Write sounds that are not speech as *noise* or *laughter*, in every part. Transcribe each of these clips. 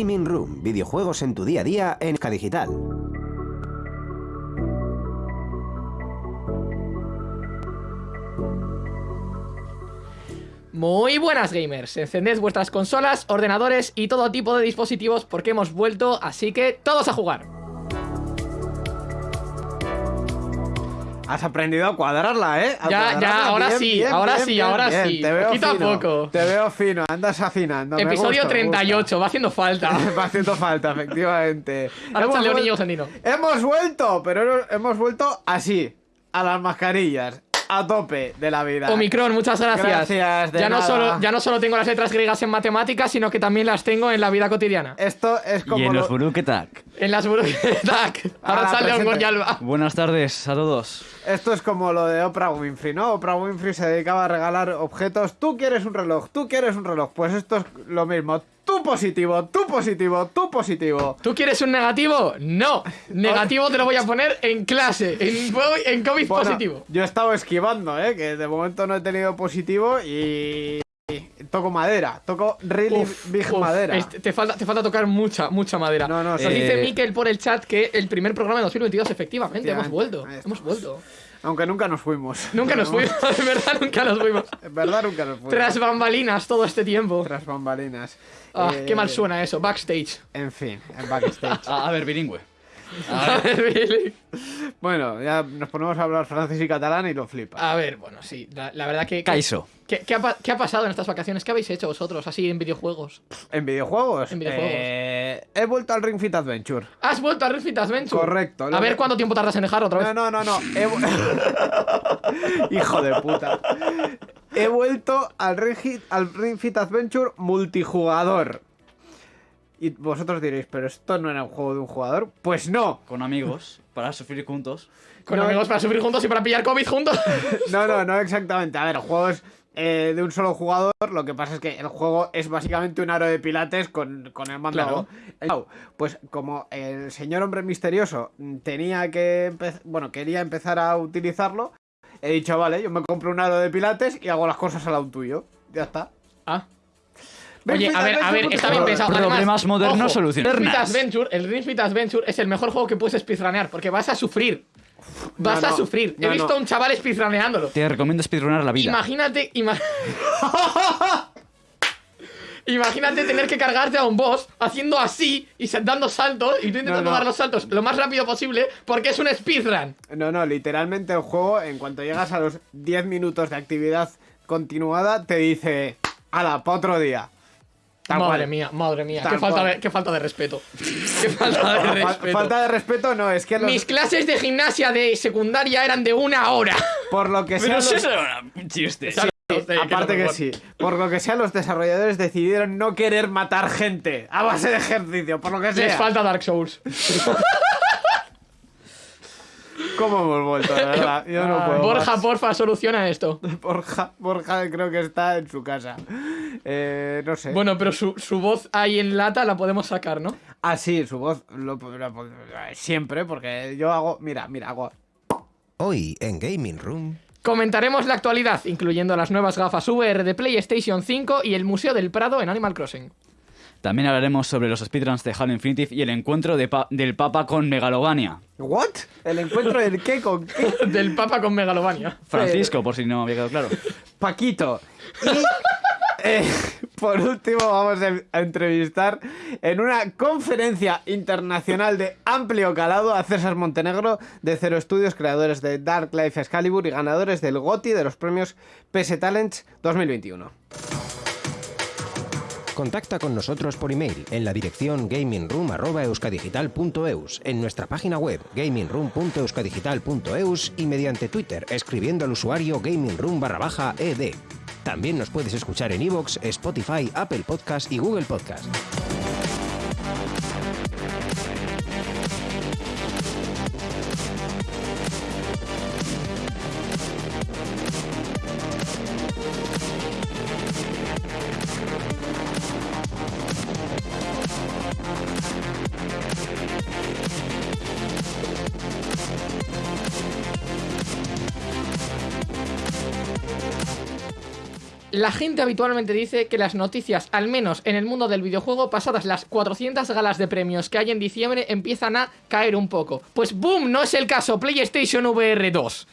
Gaming Room, videojuegos en tu día a día en Digital. Muy buenas gamers, encended vuestras consolas, ordenadores y todo tipo de dispositivos porque hemos vuelto, así que todos a jugar. Has aprendido a cuadrarla, ¿eh? A Ya, cuadrarla ya, ahora bien, sí, bien, ahora bien, sí, ahora sí. Te veo Poquito a fino, poco. Te veo fino, andas afinando. Episodio gusta, me 38, va haciendo falta. *laughs* Va haciendo falta, efectivamente. Ahora niño. Hemos vuelto, pero hemos vuelto así, a las mascarillas, a tope de la vida. Omicron, muchas gracias. Gracias, de ya, no solo, ya no solo tengo las letras griegas en matemáticas, sino que también las tengo en la vida cotidiana. Esto es como y en lo- los Buruketak. En las burbujas. *laughs* Ahora Ahora, sale. Gonyalba. Buenas tardes a todos. Esto es como lo de Oprah Winfrey, ¿no? Oprah Winfrey se dedicaba a regalar objetos. Tú quieres un reloj, tú quieres un reloj. Pues esto es lo mismo. Tú positivo, tú positivo, tú positivo. ¿Tú quieres un negativo? No. Negativo te lo voy a poner en clase, en, en COVID Bueno, positivo. Yo he estado esquivando, ¿eh? Que de momento no he tenido positivo y... Toco madera, toco really Uf, big uf, madera. este- te, falta, te falta tocar mucha, mucha madera. No, no, Nos sí. dice Eh, Mikel por el chat que el primer programa de 2022, efectivamente, hemos vuelto. Hemos vuelto. Aunque nunca nos fuimos. Nunca nos *laughs* fuimos, *laughs* de verdad, nunca nos fuimos. En verdad nunca nos fuimos. Tras bambalinas todo este tiempo. Tras bambalinas. Ah, Eh, qué mal suena eso, backstage. En fin, en backstage. *laughs* A, a ver, bilingüe. A ver, Billy. bueno, ya nos ponemos a hablar francés y catalán y lo flipa. A ver, bueno, sí, la, la verdad que... Kaiso. ¿qué, qué ha, pa- qué ha pasado en estas vacaciones? ¿Qué habéis hecho vosotros así en videojuegos? ¿En videojuegos? En videojuegos. Eh, he vuelto al Ring Fit Adventure. ¿Has vuelto a Ring Fit Adventure? Correcto, A ver que- cuánto tiempo tardas en dejarlo otra vez. No, no, no, no. He *laughs* Hijo de puta. He vuelto al Ring, Fit, al Ring Fit Adventure multijugador. Y vosotros diréis, pero esto no era un juego de un jugador. Pues no. Con amigos, para sufrir juntos. Con no- amigos para sufrir juntos y para pillar COVID juntos. *laughs* No, no, no exactamente. A ver, el juego es eh, de un solo jugador. Lo que pasa es que el juego es básicamente un aro de pilates con, con el mando. Claro. Pues como el señor hombre misterioso tenía que bueno, quería empezar a utilizarlo, he dicho, vale, yo me compro un aro de pilates y hago las cosas al lado tuyo. Ya está. ah. Oye, a ver, a ver, está bien pensado. Problemas Además, modernos, ojo, soluciones Ring Fit modernas. Adventure, el Ring Fit Adventure es el mejor juego que puedes speedrunear porque vas a sufrir. Vas no, a no, sufrir. He visto no. a un chaval speedruneándolo. Te recomiendo speedrunar la vida. Imagínate, ima- *laughs* Imagínate tener que cargarte a un boss haciendo así y dando saltos y tú intentando No, no. dar los saltos lo más rápido posible porque es un speedrun. No, no, literalmente el juego, en cuanto llegas a los 10 minutos de actividad continuada, te dice, ala, para otro día. Tal madre cual. mía, madre mía, qué falta, de, qué falta de respeto. *laughs* Qué *laughs* falta de respeto. Falta de respeto no, es que los- Mis clases de gimnasia de secundaria eran de una hora. por lo que sea... Pero los- eso era un chiste. Aparte que sí, por lo que sea los desarrolladores decidieron no querer matar gente a base de ejercicio, por lo que Les sea. falta Dark Souls. *laughs* ¿Cómo hemos vuelto, verdad? *laughs* Yo no Ah, puedo Borja, más. porfa, soluciona esto. *laughs* Borja, Borja creo que está en su casa. Eh, no sé. Bueno, pero su, su voz ahí en lata la podemos sacar, ¿no? Ah, sí, su voz lo, lo- siempre, porque yo hago, mira, mira, hago Hoy en Gaming Room. Comentaremos la actualidad, incluyendo las nuevas gafas VR de PlayStation 5 y el Museo del Prado en Animal Crossing. También hablaremos sobre los speedruns de Halo Infinite y el encuentro de pa- del Papa con Megalovania. ¿What? ¿El encuentro del qué con qué? *laughs* Del Papa con Megalovania. Francisco, por si no había quedado claro. Paquito. Y eh, por último vamos a a entrevistar en una conferencia internacional de amplio calado a César Montenegro de Cero Estudios, creadores de Dark Life Excalibur y ganadores del GOTY de los premios PS Talents 2021. Contacta con nosotros por email en la dirección gamingroom.euskadigital.eus, en nuestra página web gamingroom.euskadigital.eus y mediante Twitter escribiendo al usuario gamingroom barra baja ed. También nos puedes escuchar en iVoox, Spotify, Apple Podcast y Google Podcast. Gente habitualmente dice que las noticias, al menos en el mundo del videojuego, pasadas las 400 galas de premios que hay en diciembre, empiezan a caer un poco. Pues boom, no es el caso, PlayStation VR 2.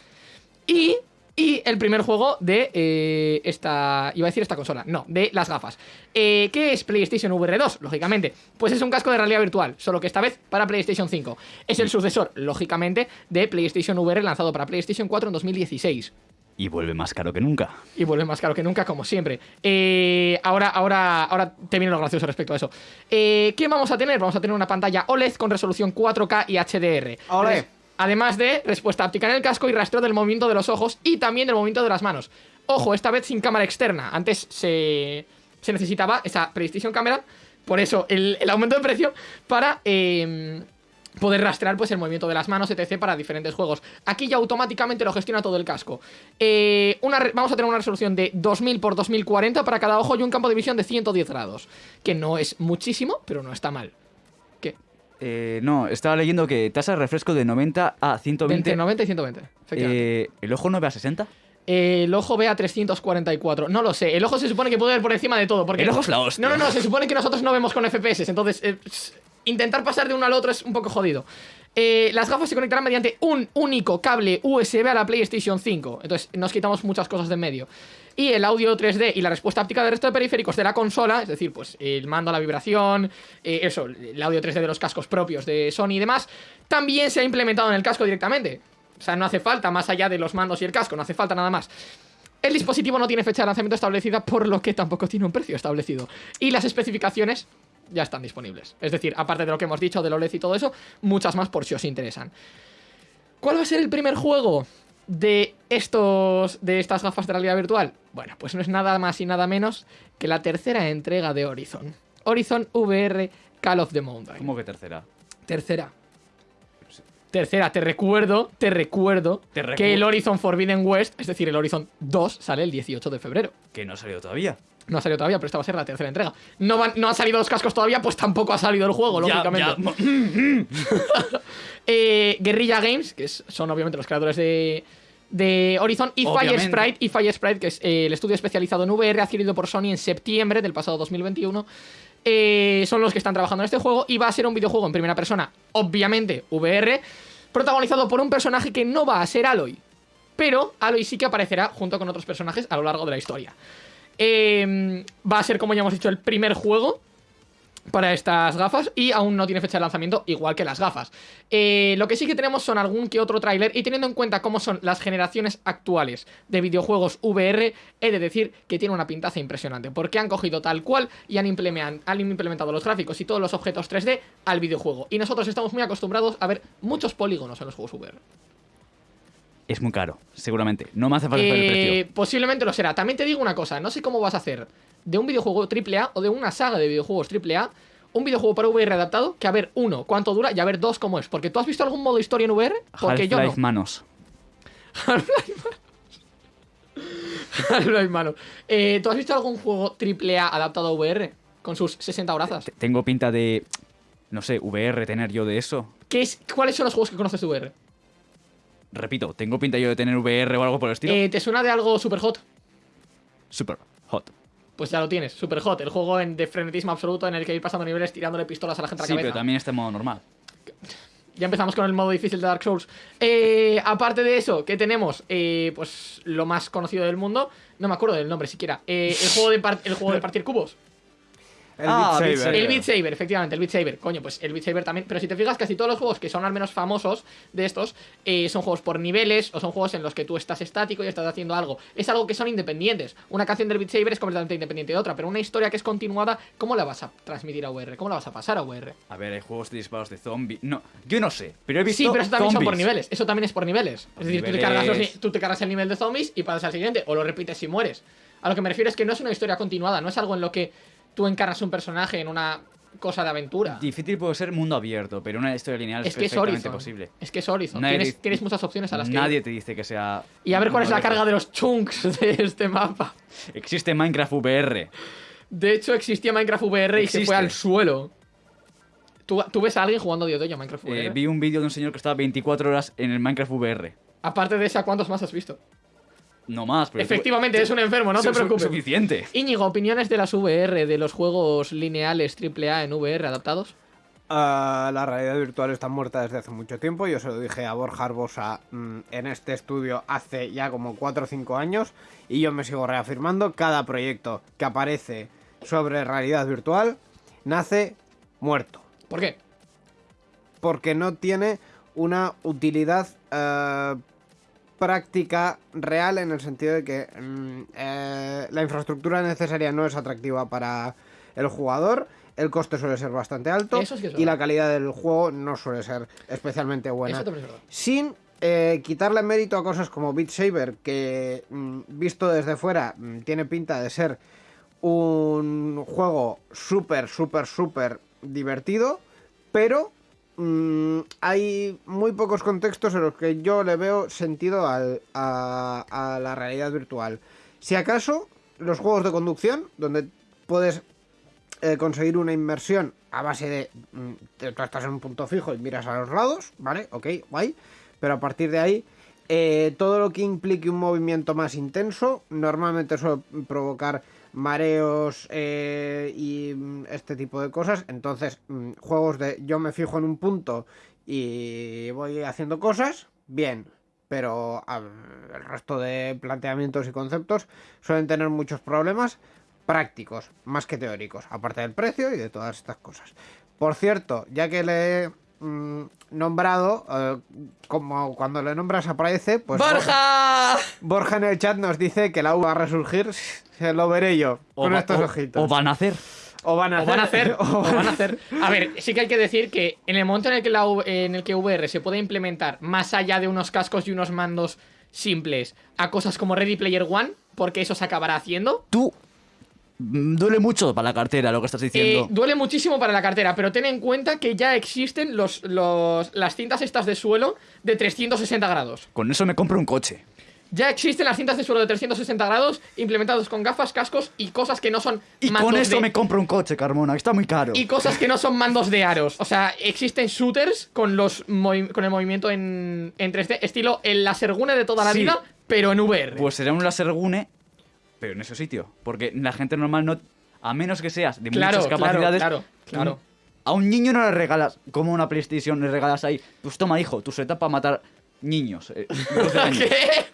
Y, y el primer juego de eh, esta... Iba a decir esta consola, no, de las gafas. Eh, ¿Qué es PlayStation VR 2? Lógicamente, pues es un casco de realidad virtual, solo que esta vez para PlayStation 5. Es el sucesor, lógicamente, de PlayStation VR lanzado para PlayStation 4 en 2016. Y vuelve más caro que nunca. Y vuelve más caro que nunca, como siempre. Eh, ahora, ahora, ahora te viene lo gracioso respecto a eso. Eh, ¿Qué vamos a tener? Vamos a tener una pantalla OLED con resolución 4K y HDR. Además de respuesta áptica en el casco y rastreo del movimiento de los ojos y también del movimiento de las manos. Ojo, esta vez sin cámara externa. Antes se, se necesitaba esa PlayStation Camera, por eso el, el aumento de precio para eh, poder rastrear pues, el movimiento de las manos, etc. para diferentes juegos. Aquí ya automáticamente lo gestiona todo el casco. Eh, una vamos a tener una resolución de 2000 x 2040 para cada ojo y un campo de visión de 110 grados. Que no es muchísimo, pero no está mal. ¿Qué? Eh, no, estaba leyendo que tasa de refresco de 90 a 120. Entre 90 y 120. efectivamente. Eh, ¿El ojo no ve a 60? Eh, el ojo ve a 344. No lo sé. El ojo se supone que puede ver por encima de todo. Porque El ojo es la hostia. No, no, no. Se supone que nosotros no vemos con FPS. Entonces, eh, intentar pasar de uno al otro es un poco jodido. Eh, las gafas se conectarán mediante un único cable USB a la PlayStation 5. Entonces, nos quitamos muchas cosas de en medio. Y el audio 3D y la respuesta áptica del resto de periféricos de la consola, es decir, pues el mando, la vibración, eh, eso, el audio 3D de los cascos propios de Sony y demás, también se ha implementado en el casco directamente. O sea, no hace falta, más allá de los mandos y el casco, no hace falta nada más. El dispositivo no tiene fecha de lanzamiento establecida, por lo que tampoco tiene un precio establecido. Y las especificaciones ya están disponibles. Es decir, aparte de lo que hemos dicho del OLED y todo eso, muchas más por si os interesan. ¿Cuál va a ser el primer juego de estos de estas gafas de realidad virtual? Bueno, pues no es nada más y nada menos que la tercera entrega de Horizon. Horizon VR Call of the Mountain. ¿Cómo que tercera? Tercera. Tercera, te recuerdo, te recuerdo Te recu- que el Horizon Forbidden West, es decir, el Horizon 2, sale el 18 de febrero. Que no ha salido todavía. No ha salido todavía, pero esta va a ser la tercera entrega. No, van- no han salido los cascos todavía, pues tampoco ha salido el juego, Ya, lógicamente. ya. *laughs* Eh, Guerrilla Games, que son obviamente los creadores de, de Horizon, y Fire. Sprite, y Fire Sprite, que es eh, el estudio especializado en VR adquirido por Sony en septiembre del pasado 2021. eh, son los que están trabajando en este juego y va a ser un videojuego en primera persona, obviamente VR, protagonizado por un personaje que no va a ser Aloy, pero Aloy sí que aparecerá junto con otros personajes a lo largo de la historia. Eh, va a ser, como ya hemos dicho, el primer juego para estas gafas y aún no tiene fecha de lanzamiento, igual que las gafas. Eh, lo que sí que tenemos son algún que otro tráiler y teniendo en cuenta cómo son las generaciones actuales de videojuegos VR, he de decir que tiene una pintaza impresionante, porque han cogido tal cual y han, han implementado los gráficos y todos los objetos 3D al videojuego. Y nosotros estamos muy acostumbrados a ver muchos polígonos en los juegos VR. Es muy caro, seguramente. No me hace falta saber el Eh, precio. posiblemente lo será. También te digo una cosa, no sé cómo vas a hacer de un videojuego AAA o de una saga de videojuegos AAA un videojuego para VR adaptado que a ver, uno, cuánto dura y a ver, dos, cómo es. Porque tú has visto algún modo historia en VR? Porque yo no. Half-Life Manos. Half-Life, mano. *laughs* Eh, ¿Tú has visto algún juego AAA adaptado a VR? Con sus 60 horazas. T- Tengo pinta de, no sé, VR, tener yo de eso. ¿Qué es, ¿Cuáles son los juegos que conoces de VR? Repito, tengo pinta yo de tener VR o algo por el estilo. Eh, ¿Te suena de algo super hot? Super hot. Pues ya lo tienes, super hot. El juego en, de frenetismo absoluto en el que ir pasando niveles tirándole pistolas a la gente a la Sí, cabeza. pero también está en modo normal. Ya empezamos con el modo difícil de Dark Souls. Eh, aparte de eso, ¿qué tenemos? Eh, pues lo más conocido del mundo. No me acuerdo del nombre siquiera. Eh, el, juego de el juego de *laughs* partir cubos. El Ah, Beat Beat Saber. Saber. El Beat Saber, efectivamente, el Beat Saber. Coño, pues el Beat Saber también. Pero si te fijas, casi todos los juegos que son al menos famosos de estos eh, son juegos por niveles o son juegos en los que tú estás estático y estás haciendo algo. Es algo que son independientes. Una canción del Beat Saber es completamente independiente de otra, pero una historia que es continuada, ¿cómo la vas a transmitir a VR? ¿Cómo la vas a pasar a VR? A ver, hay juegos de disparos de zombies. No, yo no sé, pero he visto Sí, pero eso también son por zombies. niveles. Eso también es por niveles. Es decir, tú te, cargas los tú te cargas el nivel de zombies y pasas al siguiente. O lo repites y mueres. A lo que me refiero es que no es una historia continuada. No es algo en lo que tú encarnas un personaje en una cosa de aventura. Difícil puede ser mundo abierto, pero una historia lineal es, Es que es perfectamente Horizon. posible. Es que es Horizon. Nadie Tienes, muchas opciones a las que. Nadie te dice que sea. Y a ver cuál es la carga de los chunks de este mapa. Existe Minecraft VR. De hecho, existía Minecraft VR y se fue al suelo. ¿Tú, tú ves a alguien jugando día de Minecraft VR? Eh, vi un vídeo de un señor que estaba 24 horas en el Minecraft VR. Aparte de esa, ¿cuántos más has visto? No más, pero... Efectivamente, es un enfermo, no te preocupes. Suficiente. Íñigo, ¿opiniones de las VR, de los juegos lineales AAA en VR adaptados? Ah, la realidad virtual está muerta desde hace mucho tiempo. Yo se lo dije a Borja Arbosa mm, en este estudio hace ya como 4 o 5 años. Y yo me sigo reafirmando. Cada proyecto que aparece sobre realidad virtual nace muerto. ¿Por qué? Porque no tiene una utilidad eh, práctica real en el sentido de que mm, eh, la infraestructura necesaria no es atractiva para el jugador. El coste suele ser bastante alto Eso sí que es y la calidad del juego no suele ser especialmente buena. Eso es. Sin eh, quitarle mérito a cosas como Beat Saber, que mm, visto desde fuera mm, tiene pinta de ser un juego súper, súper, súper divertido, pero mm, hay muy pocos contextos en los que yo le veo sentido al- a, a la realidad virtual. Si acaso, los juegos de conducción, donde puedes eh, conseguir una inmersión a base de. mm, tú estás en un punto fijo y miras a los lados, ¿vale? Ok, guay. Pero a partir de ahí, eh, todo lo que implique un movimiento más intenso, normalmente suele provocar mareos eh, y mm, este tipo de cosas. Entonces, mm, juegos de yo me fijo en un punto y voy haciendo cosas, bien. Pero el resto de planteamientos y conceptos suelen tener muchos problemas prácticos, más que teóricos, aparte del precio y de todas estas cosas. Por cierto, ya que le mm, nombrado, eh, como cuando le nombras aparece, pues ¡Borja! Borja en el chat nos dice que la U va a resurgir, se lo veré yo, con va- estos o- ojitos. o van a hacer. O van a O van a hacer. o van a hacer. A ver, sí que hay que decir que en el momento en el que, la, en el que VR se puede implementar más allá de unos cascos y unos mandos simples a cosas como Ready Player One, porque eso se acabará haciendo. Tú... mm, Duele mucho para la cartera lo que estás eh, diciendo. duele muchísimo para la cartera, pero ten en cuenta que ya existen los, los, las cintas estas de suelo de 360 grados. Con eso me compro un coche. Ya existen las cintas de suelo de 360 grados implementados con gafas, cascos y cosas que no son Y mandos con eso de- me compro un coche, Carmona, que está muy caro. Y cosas que no son mandos de aros. O sea, existen shooters con los con el movimiento en, en 3D, estilo el Lasergune de toda la Sí. vida, pero en VR. Pues será un láser gune, pero en ese sitio. Porque la gente normal no... A menos que seas de claro, muchas capacidades... claro, claro, claro. A un niño no le regalas, como una PlayStation, le regalas ahí, pues toma, hijo, tu setup para matar niños. eh, de *laughs* 12 años. ¿Qué?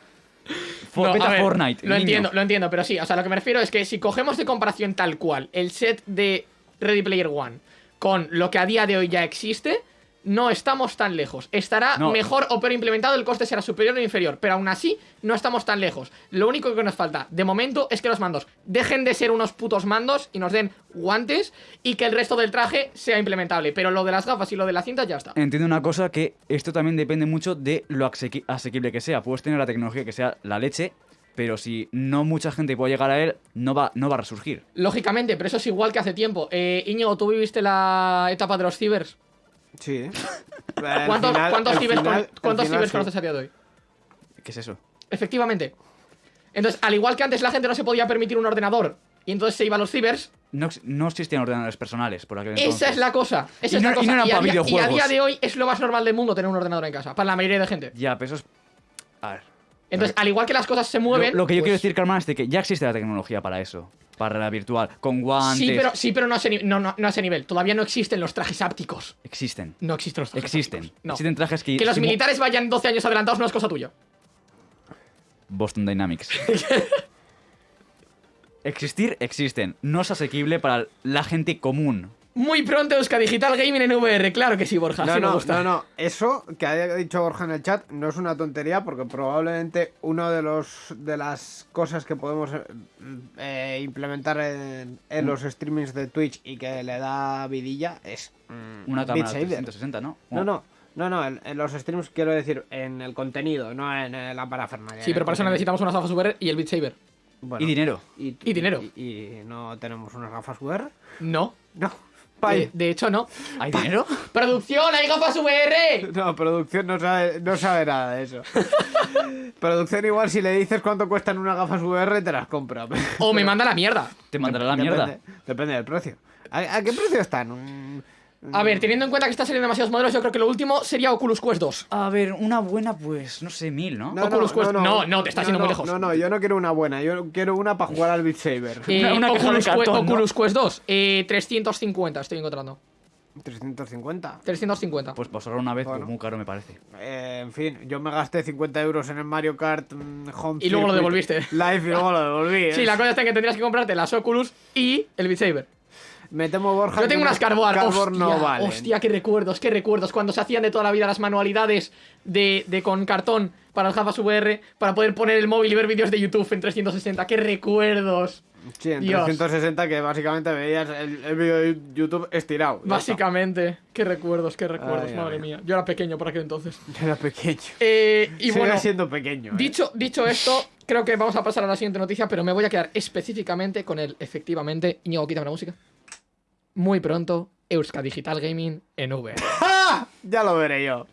For- No, ver, Fortnite. Lo entiendo, lo entiendo, pero sí, o sea, lo que me refiero es que si cogemos de comparación tal cual el set de Ready Player One con lo que a día de hoy ya existe, no estamos tan lejos. Estará No. mejor o peor implementado, el coste será superior o inferior, pero aún así no estamos tan lejos. Lo único que nos falta de momento es que los mandos dejen de ser unos putos mandos y nos den guantes y que el resto del traje sea implementable, pero lo de las gafas y lo de la cinta ya está. Entiendo una cosa que esto también depende mucho de lo asequi- asequible que sea. Puedes tener la tecnología que sea la leche, pero si no mucha gente puede llegar a él, no va, no va a resurgir. Lógicamente, pero eso es igual que hace tiempo. Eh, Íñigo, ¿tú viviste la etapa de los cibers? Sí. *laughs* ¿Cuántos, cuántos cibers, cuántos cibers conoces conoces a día de hoy? ¿Qué es eso? Efectivamente. Entonces, al igual que antes la gente no se podía permitir un ordenador y entonces se iba a los cibers, No, no existían ordenadores personales por aquel entonces. esa es la cosa. Esa Y es no- la y cosa. no eran a para día, y a día de hoy es lo más normal del mundo tener un ordenador en casa, para la mayoría de gente. Ya, pero eso es... A ver. Entonces, al igual que las cosas se mueven. lo que yo pues- quiero decir, Carmen, es de que ya existe la tecnología para eso. Para la virtual. Con guantes. Sí, pero, sí, pero no, a ese, no, no, no a ese nivel. Todavía no existen los trajes ápticos. Existen. No existen los trajes Existen. ápticos. No. Existen trajes que... Que los militares vayan 12 años adelantados no es cosa tuya. Boston Dynamics. *laughs* Existir, existen. No es asequible para la gente común. Muy pronto Euska Digital Gaming en VR. Claro que sí, Borja. No, sí me no, gusta. no, no. Eso que ha dicho Borja en el chat no es una tontería porque probablemente uno de los de las cosas que podemos eh, eh, implementar en, en los streamings de Twitch y que le da vidilla es mm, Una cámara Saber. 360, ¿no? No, no. No, no, en, en los streams quiero decir en el contenido, no en la parafernalia. Sí, pero para eso necesitamos unas gafas VR y el Beat Saber. Bueno, Y dinero. Y, Y dinero. Y, y no tenemos unas gafas VR. No. No. De, Pai. de hecho, no. ¿Hay dinero? ¡Producción! ¡Hay gafas VR! No, producción no sabe, no sabe nada de eso. *laughs* producción igual si le dices cuánto cuestan unas gafas VR te las compra. O me manda la mierda. Te mandará la Depende- mierda. Depende del precio. ¿A, a qué precio están? A ver, teniendo en cuenta que están saliendo demasiados modelos, yo creo que lo último sería Oculus Quest 2. A ver, una buena, pues, no sé, mil, ¿no? Oculus Quest- no, no, te estás yendo no, muy lejos. No, no, yo no quiero una buena, yo quiero una para jugar al Beat Saber. Eh, Una- una Oculus, Que- cartón, ¿no? Oculus Quest 2, eh, 350 estoy encontrando. 350. 350. Pues por solo una vez, Bueno. pues muy caro me parece. Eh, en fin, yo me gasté 50 euros en el Mario Kart mm, Home Y luego lo devolviste. Live y luego lo devolví. sí, ¿eh? la cosa está en que tendrías que comprarte las Oculus y el Beat Saber. Me temo, Borja. Yo tengo unas Carbon. Carbon hostia, no valen. hostia, qué recuerdos, qué recuerdos. Cuando se hacían de toda la vida las manualidades de, de con cartón para el gafas VR para poder poner el móvil y ver vídeos de YouTube en 360. ¡Qué recuerdos! Sí, en Dios. 360 que básicamente veías el, el vídeo de YouTube estirado. Básicamente, qué recuerdos, qué recuerdos, Ay, madre ay. mía. Yo era pequeño por aquel entonces. está. *laughs* Era pequeño. Eh, y Sigue bueno, siendo pequeño. ¿eh? dicho, dicho esto, creo que vamos a pasar a la siguiente noticia, pero me voy a quedar específicamente con el, efectivamente, Íñigo, quítame la música. Muy pronto, Euska Digital Gaming en VR. ¡Ah! *laughs* Ya lo veré yo.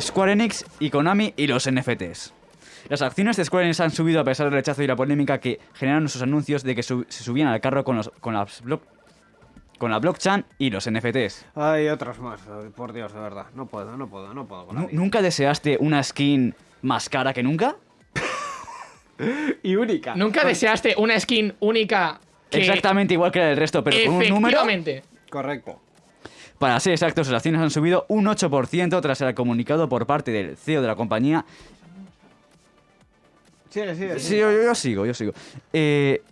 Square Enix y Konami y los NFTs. Las acciones de Square Enix han subido a pesar del rechazo y la polémica que generaron sus anuncios de que se subían al carro con, los, con, las block- con la blockchain y los NFTs. Ay, otros más. Ay, Por Dios, de verdad. No puedo, no puedo, no puedo con la Nu- vida. ¿Nunca deseaste una skin más cara que nunca? *laughs* Y única. ¿Nunca deseaste una skin única que Exactamente igual que la del resto, pero con un número. Correcto. Para ser exactos, las acciones han subido un 8% tras el comunicado por parte del CEO de la compañía Sigue, sigue. Sí, yo, sigo, yo sigo. Eh,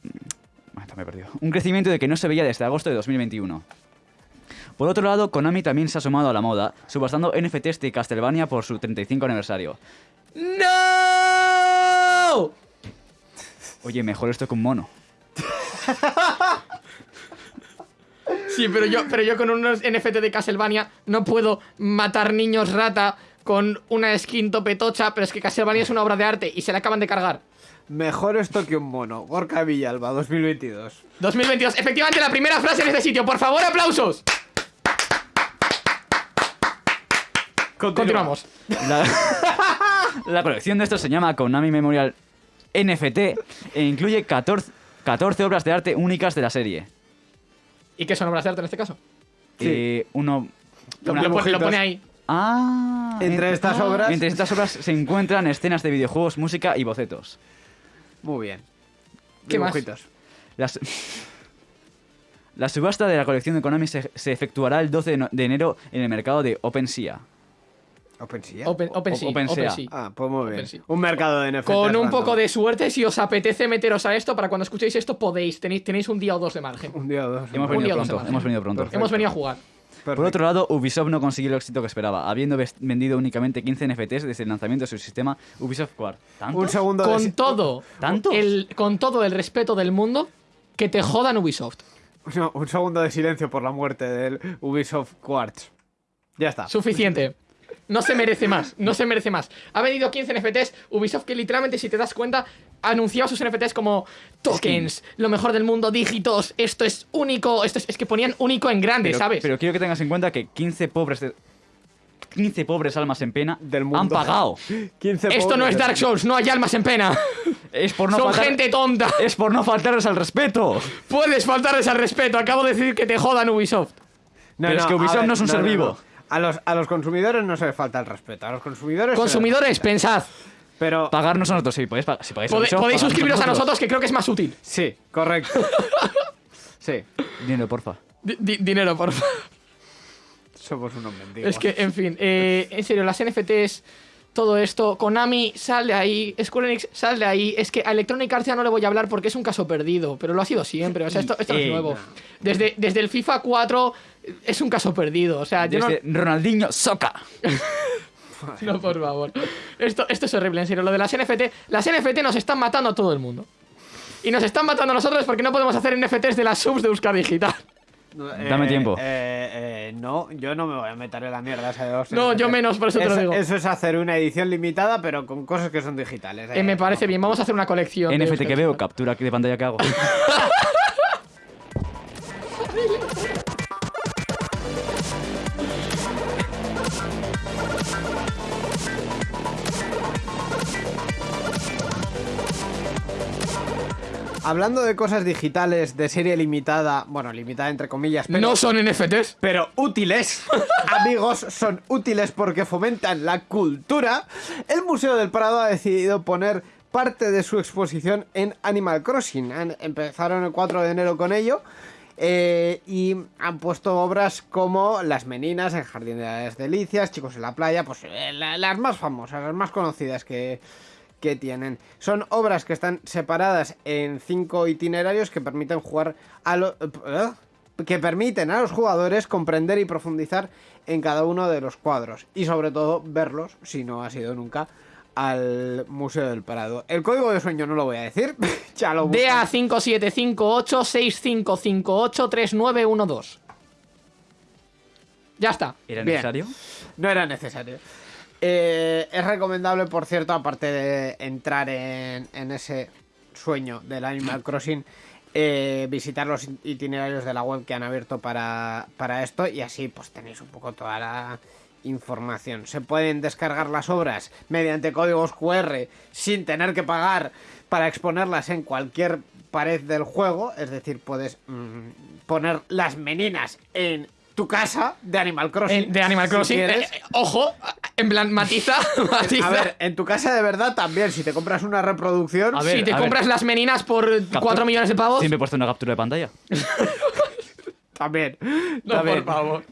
bueno, me he perdido. Un crecimiento de que no se veía desde agosto de 2021. Por otro lado, Konami también se ha sumado a la moda, subastando NFTs de Castlevania por su 35 aniversario. ¡No! Oye, mejor esto que un mono. *laughs* Sí, pero yo, pero yo con unos NFT de Castlevania no puedo matar niños rata con una skin topetocha, pero es que Castlevania es una obra de arte y se la acaban de cargar. Mejor esto que un mono. Gorka Villalba, 2022. 2022, efectivamente la primera frase en este sitio, por favor, aplausos. Continuamos. La, *laughs* la colección de estos se llama Konami Memorial NFT e incluye 14, 14 obras de arte únicas de la serie. ¿Y qué son obras de arte en este caso? Sí. Eh, uno... Lo, pone, lo dibujitos. pone ahí. Ah, Entre en- estas ah. obras- Entre estas obras se encuentran escenas de videojuegos, música y bocetos. Muy bien. ¿Qué más? Dibujitos. Las- La subasta de la colección de Konami se, se efectuará el 12 de, no- de enero en el mercado de OpenSea. OpenSea. Open, OpenSea, OpenSea. OpenSea. Ah, pues muy bien. OpenSea. Un mercado de NFTs. Con un poco de suerte, si os apetece meteros a esto, para cuando escuchéis esto podéis, tenéis, tenéis un día o dos de margen. Un día o dos. Hemos Un venido día o dos pronto, semanas. hemos venido pronto. Perfecto. Hemos venido a jugar. Por otro lado, Ubisoft no consiguió el éxito que esperaba, habiendo vendido únicamente 15 NFTs desde el lanzamiento de su sistema Ubisoft Quad. ¿Tantos? Un segundo de Con todo, ¿Tantos? el, con todo el respeto del mundo, que te jodan Ubisoft. No, un segundo de silencio por la muerte del Ubisoft Quartz. Ya está. Suficiente. No se merece más, no se merece más. Ha venido 15 NFTs, Ubisoft que literalmente, si te das cuenta, anunciaba sus NFTs como tokens, lo mejor del mundo, dígitos, esto es único, esto es, es que ponían único en grande, pero, ¿sabes? Pero quiero que tengas en cuenta que 15 pobres de- 15 pobres almas en pena Del mundo. han pagado. *laughs* 15 esto no es Dark Souls, no hay almas en pena. Es por no Son faltar- gente tonta. Es por no faltarles al respeto. Puedes faltarles al respeto, acabo de decir que te jodan Ubisoft. Pero es que Ubisoft no es un ser vivo. A los, a los consumidores no se les falta el respeto. A los consumidores. Consumidores, pensad. Pero. Pagarnos a nosotros, sí, podéis, si pagáis Pode- podéis suscribiros a nosotros, que creo que es más útil. Sí, correcto. *laughs* sí, Dinero, porfa. Di- di- dinero, por favor. somos unos mendigos. Es que, en fin, eh, en serio, las NFTs, todo esto, Konami, sal de ahí, Square Enix, sal de ahí. Es que a Electronic Arts ya no le voy a hablar porque es un caso perdido, pero lo ha sido siempre. O sea, esto, esto no es nuevo. Desde, desde el FIFA 4 es un caso perdido. O sea, yo no, Ronaldinho Soca. *laughs* no, por favor. Esto, esto es horrible, en serio. Lo de las NFT, las NFT nos están matando a todo el mundo. Y nos están matando a nosotros porque no podemos hacer NFTs de las subs de Euskadi Digital. No, Dame tiempo. eh, eh, no, yo no me voy a meter en la mierda esa de dos No, yo menos, por eso te lo digo. Eso es hacer una edición limitada, pero con cosas que son digitales. Eh, me parece bien, vamos a hacer una colección. NFT que veo, captura de pantalla que hago. *laughs* Hablando de cosas digitales de serie limitada, bueno, limitada entre comillas, pero, No son NFTs. pero útiles, *laughs* amigos, son útiles porque fomentan la cultura. El Museo del Prado ha decidido poner parte de su exposición en Animal Crossing. Empezaron el 4 de enero con ello. eh, y han puesto obras como Las Meninas, El Jardín de las Delicias, Chicos en la Playa, pues eh, la- las más famosas, las más conocidas que, que tienen. Son obras que están separadas en cinco itinerarios que permiten jugar a lo- eh, que permiten a los jugadores comprender y profundizar en cada uno de los cuadros y sobre todo verlos, si no ha sido nunca, al Museo del Prado. El código de sueño no lo voy a decir, *laughs* ya lo busco. DA 575865583912. Ya está. ¿Era Bien. necesario? No era necesario. Eh, es recomendable, por cierto, aparte de entrar en, en ese sueño del Animal *clears throat* Crossing, eh, visitar los itinerarios de la web que han abierto para, para esto y así pues tenéis un poco toda la información. Se pueden descargar las obras mediante códigos QR sin tener que pagar para exponerlas en cualquier pared del juego, es decir, puedes mm, poner las meninas en tu casa de Animal Crossing. Eh, de Animal si Crossing. quieres. eh, eh, ojo, en plan, matiza. *laughs* matiza. A ver, en tu casa de verdad también, si te compras una reproducción, A ver, si te a ver. compras las meninas por 4 millones de pavos. Siempre he puesto una captura de pantalla. *laughs* también. No, también. por favor.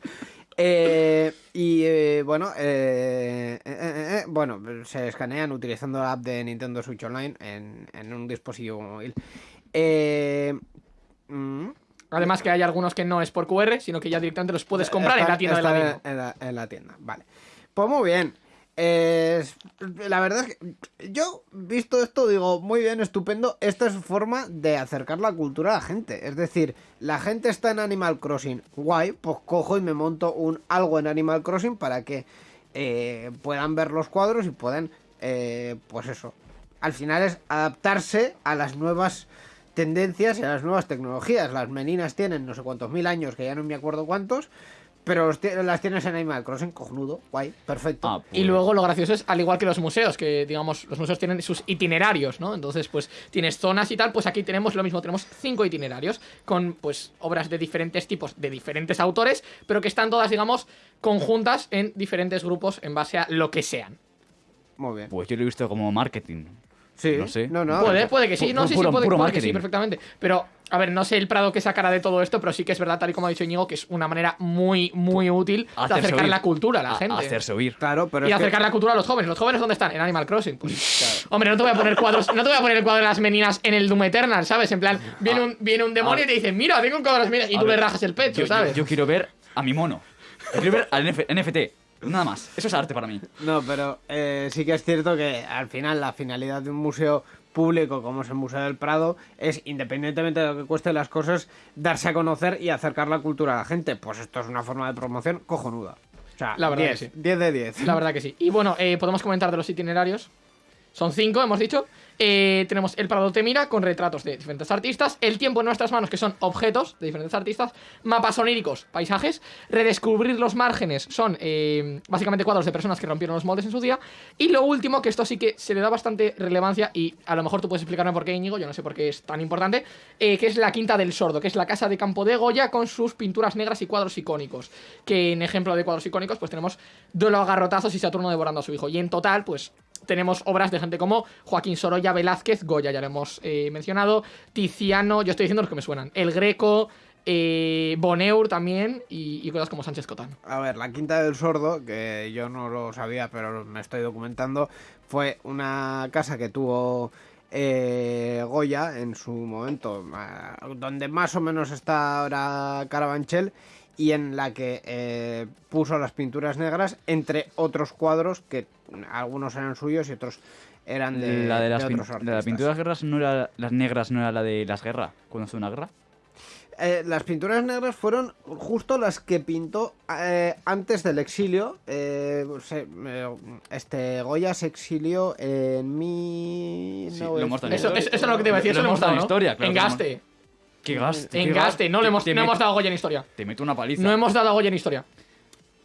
Eh, y eh, bueno, eh, eh, eh, eh, bueno, se escanean utilizando la app de Nintendo Switch Online en, en un dispositivo móvil. Eh, mm, Además que hay algunos que no es por QR, sino que ya directamente los puedes comprar en la tienda de la en, en la, en la tienda, vale. Pues muy bien. Eh, la verdad es que yo, visto esto, digo, muy bien, estupendo. Esta es forma de acercar la cultura a la gente. Es decir, la gente está en Animal Crossing, guay, pues cojo y me monto un algo en Animal Crossing para que eh, puedan ver los cuadros y puedan, eh, pues eso. Al final es adaptarse a las nuevas tendencias y a las nuevas tecnologías. Las meninas tienen no sé cuántos mil años, que ya no me acuerdo cuántos, pero las tienes en Animal Crossing, cojonudo, guay, perfecto. Ah, Y pues- luego lo gracioso es, al igual que los museos, que digamos, los museos tienen sus itinerarios, ¿no? Entonces, pues tienes zonas y tal, pues aquí tenemos lo mismo, tenemos cinco itinerarios con pues obras de diferentes tipos, de diferentes autores, pero que están todas, digamos, conjuntas en diferentes grupos en base a lo que sean. Muy bien. Pues yo lo he visto como marketing. Sí, no sé. No, no. puede, puede que sí, pu- no, sí, puro- sí, puede, puro puede que sí, marketing. perfectamente. Pero, a ver, no sé el Prado que sacará de todo esto, pero sí que es verdad, tal y como ha dicho Íñigo, que es una manera muy, muy útil de Hacerse acercar oír. la cultura a la A- gente. hacerse oír. Claro, pero y es que- acercar la cultura a los jóvenes. ¿Los jóvenes dónde están? En Animal Crossing. Pues, Hombre, no te voy a poner cuadros, no te voy a poner el cuadro de las meninas en el Doom Eternal, ¿sabes? En plan, viene un, viene un demonio y te dice, mira, tengo un cuadro de las meninas, y A tú le ver, rajas el pecho, Yo, yo- ¿sabes? yo quiero ver a mi mono. Yo quiero ver al NF NFT. Nada más. Eso es arte para mí. No, pero eh, sí que es cierto que al final la finalidad de un museo público como es el Museo del Prado es, independientemente de lo que cueste las cosas, darse a conocer y acercar la cultura a la gente. Pues esto es una forma de promoción cojonuda. O sea, La verdad 10, que sí. 10 de 10. La verdad que sí. Y bueno, eh, podemos comentar de los itinerarios. Son cinco, hemos dicho. Eh, tenemos el Prado te mira con retratos de diferentes artistas. El tiempo en nuestras manos, que son objetos de diferentes artistas. Mapas oníricos, paisajes. Redescubrir los márgenes son eh, básicamente cuadros de personas que rompieron los moldes en su día. Y lo último, que esto sí que se le da bastante relevancia y a lo mejor tú puedes explicarme por qué, Íñigo, yo no sé por qué es tan importante, eh, que es la Quinta del Sordo, que es la casa de campo de Goya con sus pinturas negras y cuadros icónicos. Que en ejemplo de cuadros icónicos, pues tenemos Duelo a garrotazos y Saturno devorando a su hijo. Y en total, pues tenemos obras de gente como Joaquín Sorolla, Velázquez, Goya, ya lo hemos eh, mencionado, Tiziano, yo estoy diciendo los que me suenan, El Greco, eh, Bonheur también y, y cosas como Sánchez Cotán. A ver, la Quinta del Sordo, que yo no lo sabía, pero me estoy documentando, fue una casa que tuvo eh, Goya en su momento, ah, donde más o menos está ahora Carabanchel, y en la que eh, puso las pinturas negras entre otros cuadros que algunos eran suyos y otros eran de, la de las pin- otros de las artistas. pinturas guerras no era las negras no era la de las guerras cuando fue una guerra Eh, las pinturas negras fueron justo las que pintó eh, antes del exilio. Eh, se- eh, este Goya se exilió en mi. Sí, no, lo dado Eso, historia. eso, eso es lo que te iba a decir, eso Lo lo hemos dado en ¿no? historia, claro En lo Gaste. Qué gaste En qué Gaste, no le hemos, no hemos dado Goya en historia. te meto una paliza No hemos dado Goya en historia.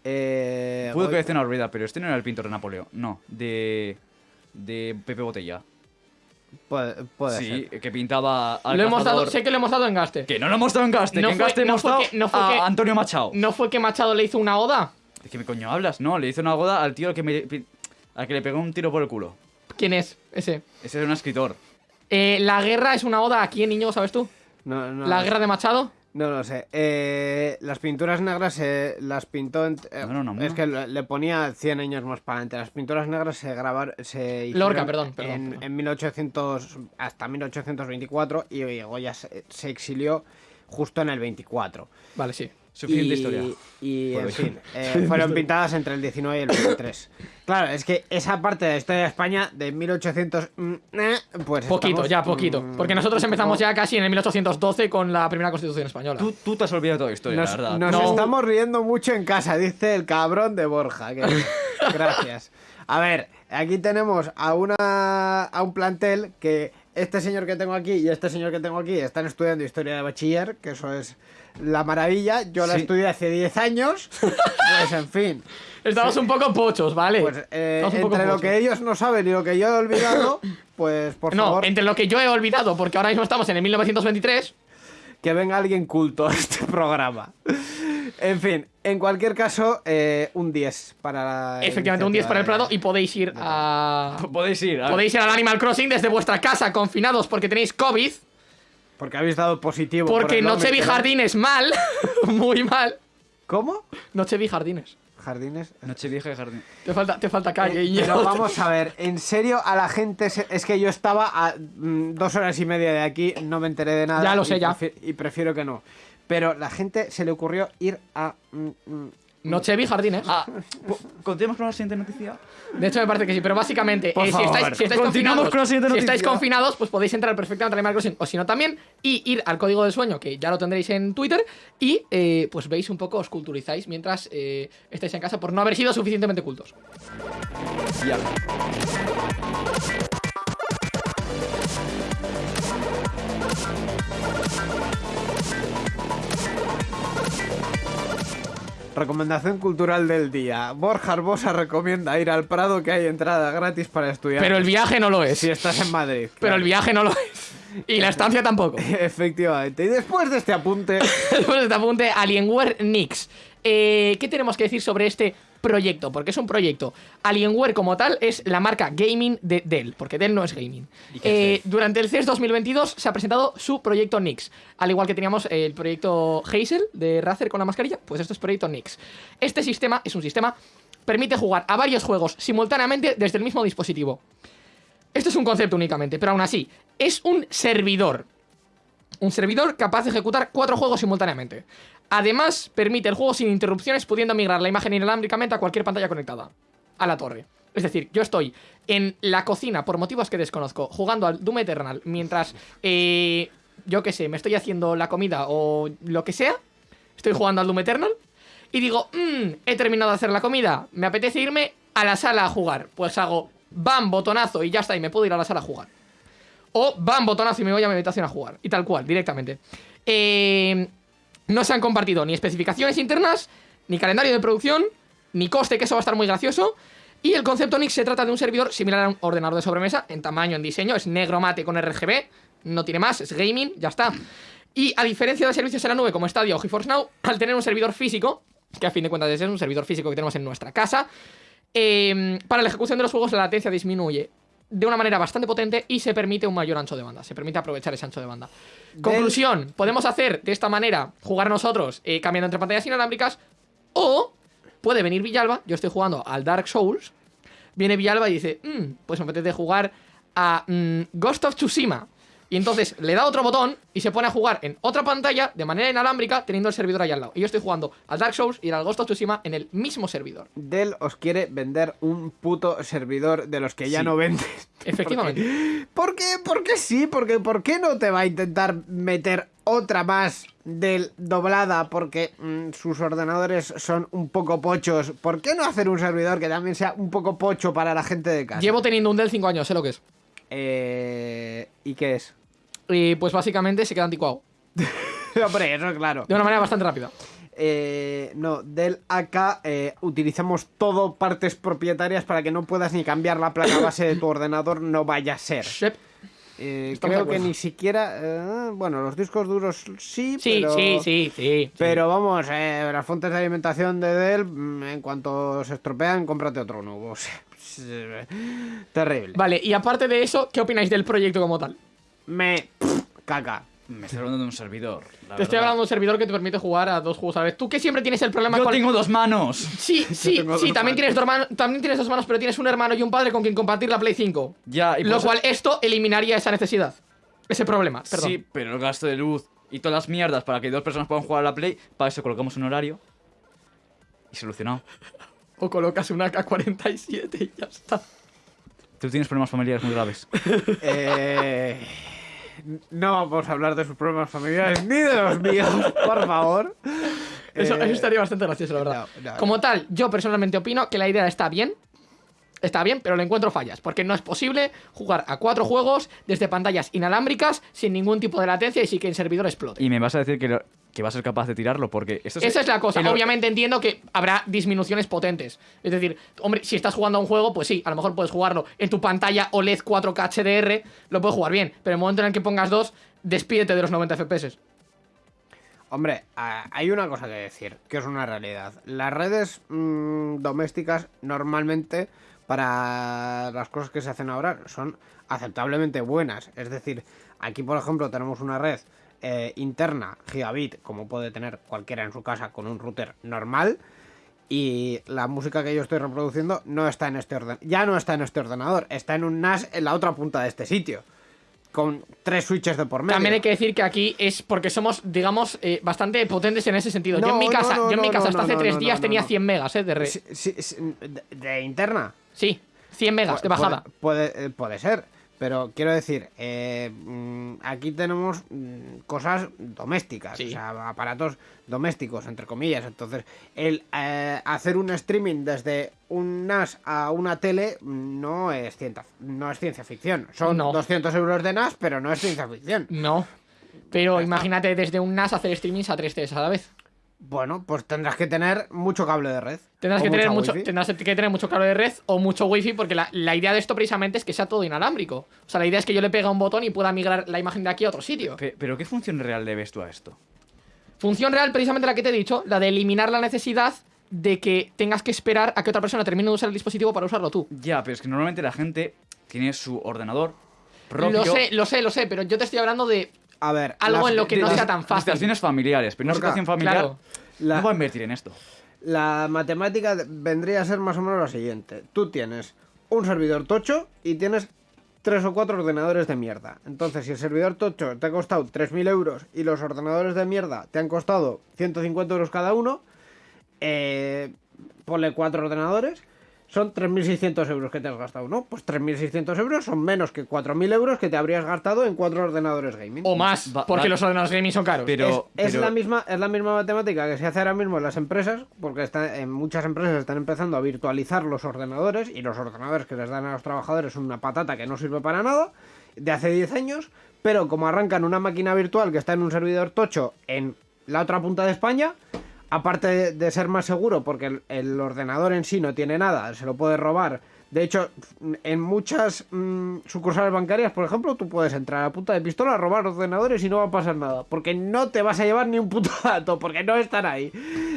eh, pudo que una olvida pero este no era el pintor de Napoleón no de de Pepe Botella Puede, puede sí ser. que pintaba al Lo hemos dado, sé que lo hemos dado en Gaste. que no lo hemos dado en Gaste No que en fue- Gaste no hemos fue dado que- no fue a que- Antonio Machado ¿No fue que Machado le hizo una oda? ¿De qué me coño hablas? No, le hizo una goda al tío al que, me, al que le pegó un tiro por el culo. ¿Quién es ese? Ese es un escritor. Eh, la guerra es una oda a quién, niño, ¿sabes tú? No, no, La no, guerra de Machado. No lo sé. Eh, las pinturas negras se las pintó. en- eh, ¿No era Unamuno? es que le ponía 100 años más para adelante. Las pinturas negras se grabaron. Se hicieron Lorca, perdón, perdón, en, perdón. en 1800 hasta 1824 y, y Goya se, se exilió justo en el 24. Vale, sí. Suficiente y, historia. Y, en fin, eh, *laughs* fueron pintadas entre el 19 y el 23. Claro, es que esa parte de la historia de España de 1800. mm, eh, pues. Poquito, estamos, ya poquito. mm, Porque nosotros empezamos ya casi en el 1812 con la primera constitución española. Tú, tú te has olvidado toda la historia, Nos, la verdad. nos No. estamos riendo mucho en casa, dice el cabrón de Borja. que- *laughs* gracias. A ver, aquí tenemos a una a un plantel que este señor que tengo aquí y este señor que tengo aquí están estudiando historia de bachiller, que eso es la maravilla. Yo la Sí. estudié hace 10 años. *laughs* Pues en fin. Estamos un poco pochos, ¿vale? Pues eh, Estamos un poco entre lo pochos. que ellos no saben y lo que yo he olvidado, *coughs* pues por No, favor, entre lo que yo he olvidado, porque ahora mismo estamos en el 1923. que venga alguien culto a este programa. En fin, en cualquier caso, eh, un 10 para la Efectivamente, un 10 para el Prado y podéis ir a. Podéis ir. a- Podéis ir al Animal Crossing desde vuestra casa, confinados porque tenéis COVID. Porque habéis dado positivo. por Porque el Noche vi jardines mal. *laughs* Muy mal. ¿Cómo? Noche vi jardines. Jardines. Nochevieja y jardín. Te falta, te falta calle, Eh, pero vamos a ver, *laughs* en serio, a la gente. se- Es que yo estaba a mm, dos horas y media de aquí, no me enteré de nada. Ya lo y sé, ya. prefi- Y prefiero que no. Pero la gente se le ocurrió ir a. mm, mm, Noche vi jardines. Ah, po- ¿continuamos con la siguiente noticia? De hecho, me parece que sí, pero básicamente, eh, si, estáis, si estáis confinados, con la siguiente si estáis noticia. confinados, pues podéis entrar perfectamente al Animal Crossing, o si no también, y ir al código del sueño, que ya lo tendréis en Twitter, y eh, pues veis un poco, os culturizáis mientras eh, estáis en casa por no haber sido suficientemente cultos. Ya. Recomendación cultural del día. Borja Arbosa recomienda ir al Prado que hay entrada gratis para estudiar. Pero el viaje no lo es. Si estás en Madrid. Pero el viaje no lo es. Y la estancia tampoco. *laughs* Efectivamente. Y después de este apunte. *laughs* Después de este apunte, Alienware Nix. Eh, ¿Qué tenemos que decir sobre este proyecto? Porque es un proyecto. Alienware como tal es la marca gaming de Dell, porque Dell no es gaming. ¿Y qué Eh, durante el CES 2022 se ha presentado su proyecto Nix. Al igual que teníamos el proyecto Hazel de Razer con la mascarilla, pues esto es proyecto Nix. Este sistema es un sistema permite jugar a varios juegos simultáneamente desde el mismo dispositivo. Esto es un concepto únicamente, pero aún así, es un servidor. Un servidor capaz de ejecutar cuatro juegos simultáneamente. Además, permite el juego sin interrupciones, pudiendo migrar la imagen inalámbricamente a cualquier pantalla conectada. A la torre. Es decir, yo estoy en la cocina, por motivos que desconozco, jugando al Doom Eternal, mientras, eh, yo qué sé, me estoy haciendo la comida o lo que sea. Estoy jugando al Doom Eternal. Y digo, mmm, he terminado de hacer la comida. Me apetece irme a la sala a jugar. Pues hago, bam, botonazo y ya está, y me puedo ir a la sala a jugar. O bam, botonazo y me voy a mi habitación a jugar. Y tal cual, directamente. Eh, no se han compartido ni especificaciones internas, ni calendario de producción, ni coste, que eso va a estar muy gracioso. Y el concepto Nix se trata de un servidor similar a un ordenador de sobremesa, en tamaño, en diseño, es negro mate con RGB, no tiene más, es gaming, ya está. Y a diferencia de servicios en la nube como Stadia o GeForce Now, *clears throat* al tener un servidor físico, que a fin de cuentas es un servidor físico que tenemos en nuestra casa, eh, para la ejecución de los juegos la latencia disminuye de una manera bastante potente y se permite un mayor ancho de banda. Se permite aprovechar ese ancho de banda. Conclusión, podemos hacer de esta manera, jugar nosotros eh, cambiando entre pantallas inalámbricas o puede venir Villalba, yo estoy jugando al Dark Souls, viene Villalba y dice, "Mm, pues me apetece jugar a mm, Ghost of Tsushima. Y entonces le da otro botón y se pone a jugar en otra pantalla de manera inalámbrica teniendo el servidor ahí al lado. Y yo estoy jugando al Dark Souls y al Ghost of Tsushima en el mismo servidor. Dell os quiere vender un puto servidor de los que ya Sí. no vendes. *laughs* Efectivamente. ¿Por qué? ¿Por qué sí? Porque ¿por qué no te va a intentar meter otra más del doblada? Porque mm, sus ordenadores son un poco pochos. ¿Por qué no hacer un servidor que también sea un poco pocho para la gente de casa? Llevo teniendo un Dell 5 años, sé lo que es. Eh, ¿Y qué es? Y pues básicamente se queda anticuado. *laughs* Hombre, eso es claro. De una manera bastante rápida. Eh, no, del AK eh, utilizamos todo partes propietarias para que no puedas ni cambiar la placa base de tu ordenador, no vaya a ser. Eh, creo que ni siquiera. bueno, los discos duros sí, Sí, pero. sí, sí, sí. Pero vamos, las fuentes de alimentación de Dell, mm, en cuanto se estropean, cómprate otro nuevo. *laughs* Terrible. Vale, y aparte de eso, ¿qué opináis del proyecto como tal? Me. pff, caca. Me estoy hablando de un servidor. la Te estoy hablando de un servidor que te permite jugar a dos juegos a la vez. Tú que siempre tienes el problema Yo con... tengo dos manos. Sí, *laughs* sí, tengo sí, dos también manos. tienes, dos hermanos, también tienes dos manos, pero tienes un hermano y un padre con quien compartir la Play 5. Ya, y por Lo eso- cual esto eliminaría esa necesidad. Ese problema, perdón. Sí, pero el gasto de luz y todas las mierdas para que dos personas puedan jugar a la Play, para eso colocamos un horario. Y solucionado. O colocas una K47 y ya está. Tú tienes problemas familiares muy graves. *laughs* Eh, no vamos a hablar de sus problemas familiares ni de los míos, por favor. Eso, Eh, eso estaría bastante gracioso, la verdad. no, no, Como tal, yo personalmente opino que la idea está bien. Está bien, pero le encuentro fallas. Porque no es posible jugar a cuatro juegos desde pantallas inalámbricas sin ningún tipo de latencia y sin que el servidor explote. Y me vas a decir que, lo- que vas a ser capaz de tirarlo, porque esto Esa es la cosa. el- Obviamente entiendo que habrá disminuciones potentes. Es decir, hombre, si estás jugando a un juego, pues sí, a lo mejor puedes jugarlo en tu pantalla OLED 4K HDR, lo puedes jugar bien. Pero en el momento en el que pongas dos, despídete de los 90 FPS. Hombre, hay una cosa que decir, que es una realidad. Las redes mm, domésticas normalmente para las cosas que se hacen ahora son aceptablemente buenas. Es decir, aquí por ejemplo tenemos una red eh, interna gigabit, como puede tener cualquiera en su casa con un router normal. Y la música que yo estoy reproduciendo no está en este orden, ya no está en este ordenador, está en un NAS en la otra punta de este sitio, con tres switches de por medio. También hay que decir que aquí es porque somos, digamos, eh, bastante potentes en ese sentido. yo en mi casa, no, yo en mi casa hasta hace tres días tenía no. 100 megas eh, de red. Sí, sí, sí, de, de interna. Sí, 100 megas de bajada. Puede, puede, eh, puede ser, pero quiero decir, eh, mm, aquí tenemos mm, cosas domésticas, Sí. o sea, aparatos domésticos, entre comillas. Entonces, el eh, hacer un streaming desde un NAS a una tele mm, no es ciencia, no es ciencia ficción. Son No. 200 euros de NAS, pero no es ciencia ficción. No. Pero imagínate desde un NAS hacer streamings a 3 Ts a la vez. Bueno, pues tendrás que tener mucho cable de red. Tendrás que, tener mucho, wifi. tendrás que tener mucho cable de red o mucho wifi porque la, la idea de esto precisamente es que sea todo inalámbrico. O sea, la idea es que yo le pegue a un botón y pueda migrar la imagen de aquí a otro sitio. Pe- Pero ¿qué función real le ves tú a esto? Función real precisamente la que te he dicho, la de eliminar la necesidad de que tengas que esperar a que otra persona termine de usar el dispositivo para usarlo tú. Ya, pero es que normalmente la gente tiene su ordenador propio. Lo sé, lo sé, lo sé, pero yo te estoy hablando de A ver, algo las- en lo que no las- sea tan fácil. Situaciones familiares, pero una situación familiar claro. La- no va a invertir en esto. La matemática vendría a ser más o menos la siguiente. Tú tienes un servidor tocho y tienes tres o cuatro ordenadores de mierda. Entonces, si el servidor tocho te ha costado 3.000 euros y los ordenadores de mierda te han costado 150 euros cada uno, eh, ponle cuatro ordenadores, son 3.600 euros que te has gastado, ¿no? Pues 3.600 euros son menos que 4.000 euros que te habrías gastado en cuatro ordenadores gaming. O más, Va- porque va- los ordenadores gaming son caros. Pero, es, es pero- la misma, es la misma matemática que se hace ahora mismo en las empresas, porque está, en muchas empresas están empezando a virtualizar los ordenadores y los ordenadores que les dan a los trabajadores son una patata que no sirve para nada, de hace 10 años, pero como arrancan una máquina virtual que está en un servidor tocho en la otra punta de España, aparte de, ser más seguro, porque el ordenador en sí no tiene nada, se lo puede robar. De hecho, en muchas mm, sucursales bancarias, por ejemplo, tú puedes entrar a punta de pistola, robar ordenadores y no va a pasar nada. Porque no te vas a llevar ni un puto *laughs* dato, porque no están ahí.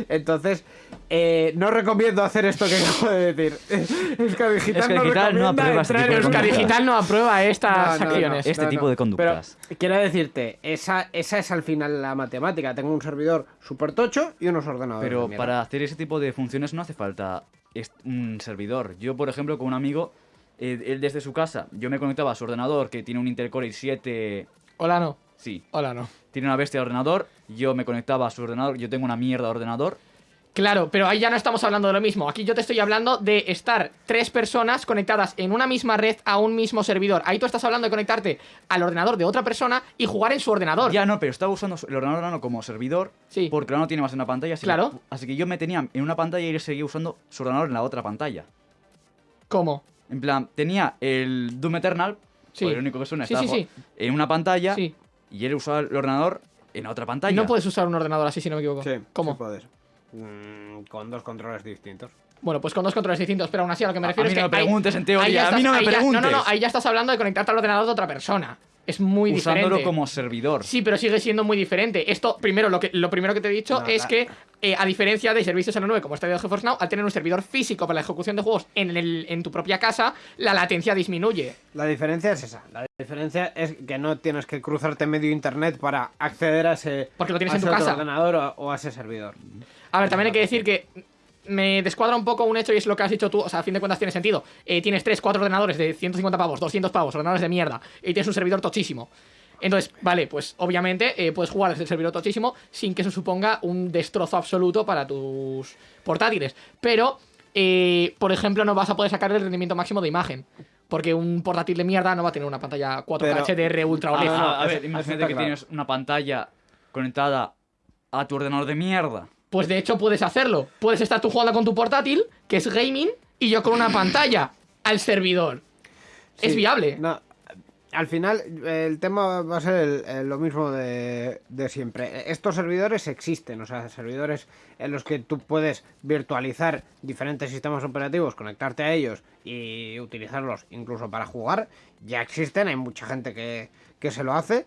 Entonces, eh, no recomiendo hacer esto que *laughs* acabo de decir. *laughs* Euskadi Digital, Euskadi Digital no aprueba este tipo de. Digital no aprueba estas no, no, acciones. no. Este tipo de conductas. Pero quiero decirte, esa, esa es al final la matemática. Tengo un servidor super tocho y unos ordenadores. de Pero para hacer ese tipo de funciones no hace falta un servidor. Yo, por ejemplo, con un amigo, eh, él desde su casa, yo me conectaba a su ordenador que tiene un Intel Core i7 Hola, no. Sí. Hola, no. Tiene una bestia de ordenador, yo me conectaba a su ordenador, yo tengo una mierda de ordenador. Claro, pero ahí ya no estamos hablando de lo mismo. Aquí yo te estoy hablando de estar tres personas conectadas en una misma red a un mismo servidor. Ahí tú estás hablando de conectarte al ordenador de otra persona y jugar en su ordenador. Ya no, pero estaba usando el ordenador nano como servidor. Sí. Porque no tiene más en una pantalla. así que- Claro. así que yo me tenía en una pantalla y él seguía usando su ordenador en la otra pantalla. ¿Cómo? En plan, tenía el Doom Eternal, Sí. el único que suena, Sí, estaba en una pantalla Sí. y él usaba el ordenador en otra pantalla. No puedes usar un ordenador así, si no me equivoco. Sí, ¿Cómo? sí puedes. Mm, con dos controles distintos. Bueno, pues con dos controles distintos, pero aún así a lo que me A- a refiero mí es que. no me preguntes, en teoría, a mí no me ya- no, no, no, preguntes. ahí ya estás hablando de conectarte al ordenador de otra persona. Es muy usándolo diferente. como servidor. Sí, pero sigue siendo muy diferente. Esto, primero, lo, que, lo primero que te he dicho No, es la- que, eh, a diferencia de servicios en la nube como Stadia de GeForce Now, al tener un servidor físico para la ejecución de juegos en, el, en tu propia casa, la latencia disminuye. La diferencia es esa. La diferencia es que no tienes que cruzarte medio internet para acceder a ese, Porque lo tienes a en tu casa. ordenador o, o a ese servidor. A ver, también hay que decir que me descuadra un poco un hecho y es lo que has dicho tú, o sea, a fin de cuentas tiene sentido. Eh, tienes 3, 4 ordenadores de 150 pavos, 200 pavos, ordenadores de mierda, y tienes un servidor tochísimo. Entonces, vale, pues obviamente eh, puedes jugar desde el servidor tochísimo sin que eso suponga un destrozo absoluto para tus portátiles. Pero, eh, por ejemplo, no vas a poder sacar el rendimiento máximo de imagen. Porque un portátil de mierda no va a tener una pantalla 4K Pero- HDR ultra Ah, OLED. a ver, imagínate que claro. tienes una pantalla conectada a tu ordenador de mierda. Pues de hecho puedes hacerlo. Puedes estar tú jugando con tu portátil, que es gaming, y yo con una pantalla al servidor. Es viable. no, al final, el tema va a ser el- el- lo mismo de, de siempre. Estos servidores existen, o sea, servidores en los que tú puedes virtualizar diferentes sistemas operativos, conectarte a ellos y utilizarlos incluso para jugar. Ya existen, hay mucha gente que, que se lo hace.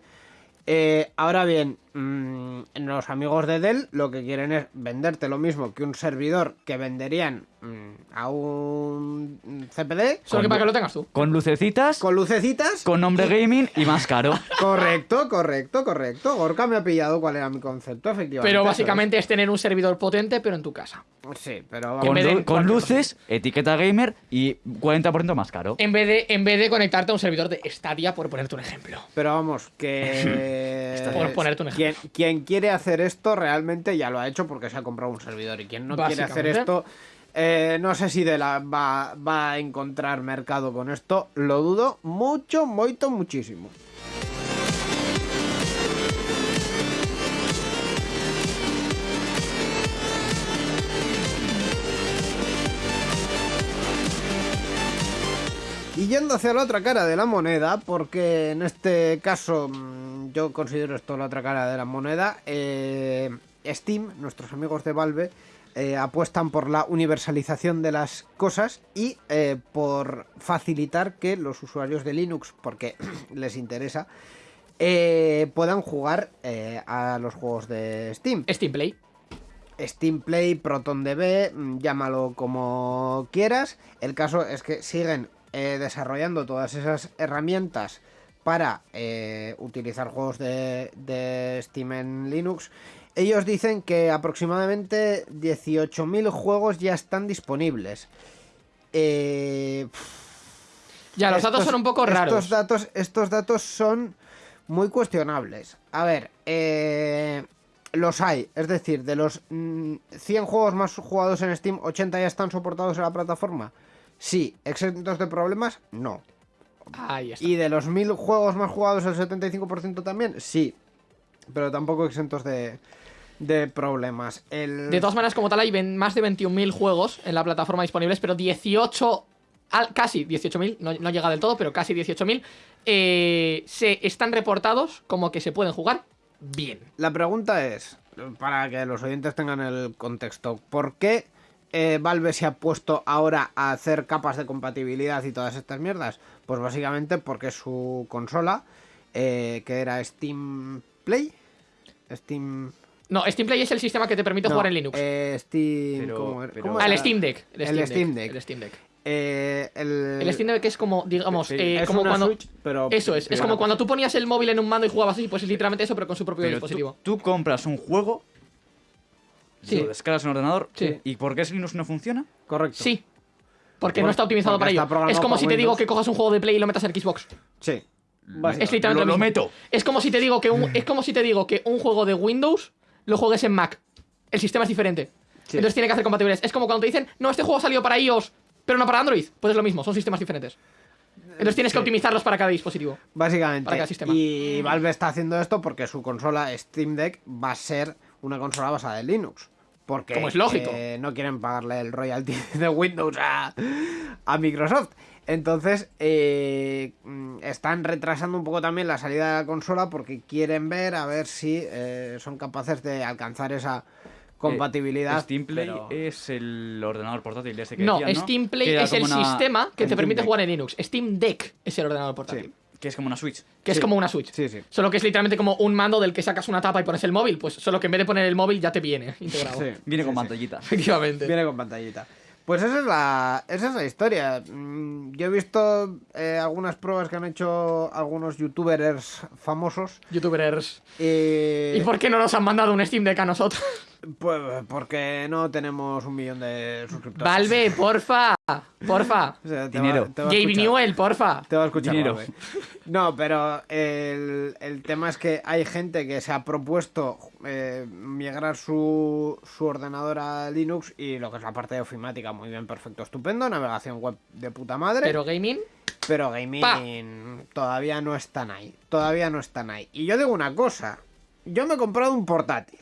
Eh, ahora bien, mm, los amigos de Dell lo que quieren es venderte lo mismo que un servidor que venderían mm, a un CPD Solo que para que lo tengas tú. Con lucecitas, con, con lucecitas. nombre gaming y más caro. *laughs* Correcto, correcto, correcto. Gorka me ha pillado cuál era mi concepto, efectivamente. Pero básicamente es tener un servidor potente, pero en tu casa. Sí, pero En Con, lu- con luces, etiqueta gamer y 40% más caro. En vez, de, en vez de conectarte a un servidor de Stadia, por ponerte un ejemplo. Pero vamos, que. *laughs* Por ponerte un quien, quien quiere hacer esto realmente ya lo ha hecho porque se ha comprado un servidor. Y quien no quiere hacer esto. eh, no sé si de la va, va a encontrar mercado con esto. Lo dudo mucho, mucho, muchísimo. Y yendo hacia la otra cara de la moneda, porque en este caso mm, yo considero esto la otra cara de la moneda, eh, Steam, nuestros amigos de Valve, eh, apuestan por la universalización de las cosas y eh, por facilitar que los usuarios de Linux, porque *clears throat* les interesa, puedan jugar a los juegos de Steam. Steam Play. Steam Play, ProtonDB, mm, llámalo como quieras. El caso es que siguen eh, desarrollando todas esas herramientas para eh, utilizar juegos de, de Steam en Linux. Ellos dicen que aproximadamente 18.000 juegos ya están disponibles. Eh, Ya, los estos- datos son un poco raros. Estos datos, estos datos son muy cuestionables. A ver, eh, los hay. Es decir, de los mm, 100 juegos más jugados en Steam, 80 ya están soportados en la plataforma. Sí. ¿Exentos de problemas? No. Ahí está. ¿Y de los 1000 juegos más jugados, el 75% también? Sí. Pero tampoco exentos de, de problemas. El... De todas maneras, como tal, hay más de 21.000 juegos en la plataforma disponibles, pero 18, al- casi 18.000, no, no llega del todo, pero casi 18.000, eh, se están reportados como que se pueden jugar bien. La pregunta es, para que los oyentes tengan el contexto, ¿por qué eh, Valve se ha puesto ahora a hacer capas de compatibilidad y todas estas mierdas? Pues básicamente porque su consola, eh, que era Steam Play, Steam... No, Steam Play es el sistema que te permite no, jugar en Linux. eh, Steam... Pero- ¿cómo era? pero- ¿Cómo Ah, el? Steam Deck. El Steam, El Steam Deck. El Steam Deck. Eh, el... El Steam Deck es como, digamos, Sí, eh, es como cuando... Switch, pero... Eso es, es como cuando tú ponías el móvil en un mando y jugabas así, pues es literalmente eso, pero con su propio Pero tú, dispositivo. tú compras un juego, Sí. lo descargas en un ordenador, Sí. ¿y por qué ese Linux no funciona? Correcto. Sí. Porque Por- no está optimizado para está ello. Es como si te digo que cojas un juego de Play y lo metas en Xbox. Sí. Básicamente. Es literalmente Lo- lo mismo. meto. Es como si te digo que un, *laughs* es como si te digo que un juego de Windows lo juegues en Mac. El sistema es diferente. Sí. Entonces tiene que hacer compatibilidades. Es como cuando te dicen, no, este juego ha salido para iOS, pero no para Android. Pues es lo mismo, son sistemas diferentes. Entonces tienes que optimizarlos para cada dispositivo. Básicamente. Para cada sistema. Y Valve está haciendo esto porque su consola Steam Deck va a ser una consola basada en Linux. Porque Como es lógico. eh, no quieren pagarle el royalty *laughs* de Windows a, a Microsoft. Entonces, eh, están retrasando un poco también la salida de la consola porque quieren ver a ver si eh, son capaces de alcanzar esa compatibilidad. Eh, Steam Play pero- es el ordenador portátil este que No, decían, Steam Play es el una- sistema que te permite Deck. jugar en Linux. Steam Deck es el ordenador portátil. Sí. Que es como una Switch. Que es como una Switch. Sí, sí. Solo que es literalmente como un mando del que sacas una tapa y pones el móvil. Pues solo que en vez de poner el móvil ya te viene *laughs* integrado. Sí. Viene con Sí, sí. pantallita. *laughs* Efectivamente. Viene con pantallita. Pues esa es la, esa es la historia. Mm, Yo he visto eh, algunas pruebas que han hecho algunos youtubers famosos. Youtubers. eh, ¿Y por qué no nos han mandado un Steam Deck a nosotros? Pues porque no tenemos un millón de suscriptores. Valve, porfa. Porfa. O sea, te Dinero. Va, Gabe escuchar- Newell, porfa. Te va a escuchar Dinero. Valve. No, pero el, el tema es que hay gente que se ha propuesto eh, migrar su, su ordenador a Linux y lo que es la parte de ofimática, muy bien, perfecto, estupendo, navegación web de puta madre. Pero gaming. Pero gaming todavía no están ahí. Todavía no están ahí. Y yo digo una cosa. Yo me he comprado un portátil.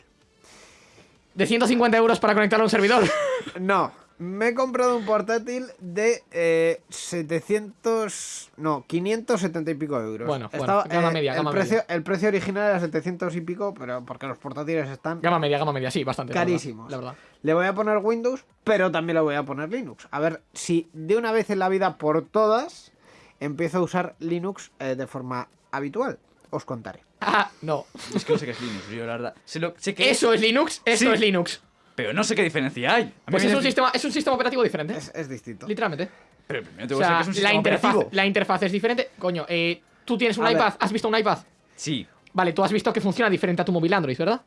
De 150 euros para conectarlo a un servidor. *laughs* No, me he comprado un portátil de eh, 700... No, 570 y pico euros. Bueno, bueno, gama media, el gama precio, El precio original era 700 y pico, pero porque los portátiles están Gama media, gama media, sí, bastante. carísimos. La verdad. Le voy a poner Windows, pero también le voy a poner Linux. A ver si de una vez en la vida por todas empiezo a usar Linux eh, de forma habitual. Os contaré. Ah, no. *laughs* Es que no sé qué es Linux, yo la verdad. Sé, lo- sé que Eso es Linux, esto Sí. es Linux. Pero no sé qué diferencia hay. A mí Pues me es un, sistema, es un sistema operativo diferente. Es, es distinto. Literalmente. Pero primero te O voy a sea, decir que es un la sistema interfaz, operativo. la interfaz es diferente. Coño, eh, tú tienes un A ver. iPad. ¿Has visto un iPad? Sí, Vale, tú has visto que funciona diferente a tu móvil Android, ¿verdad?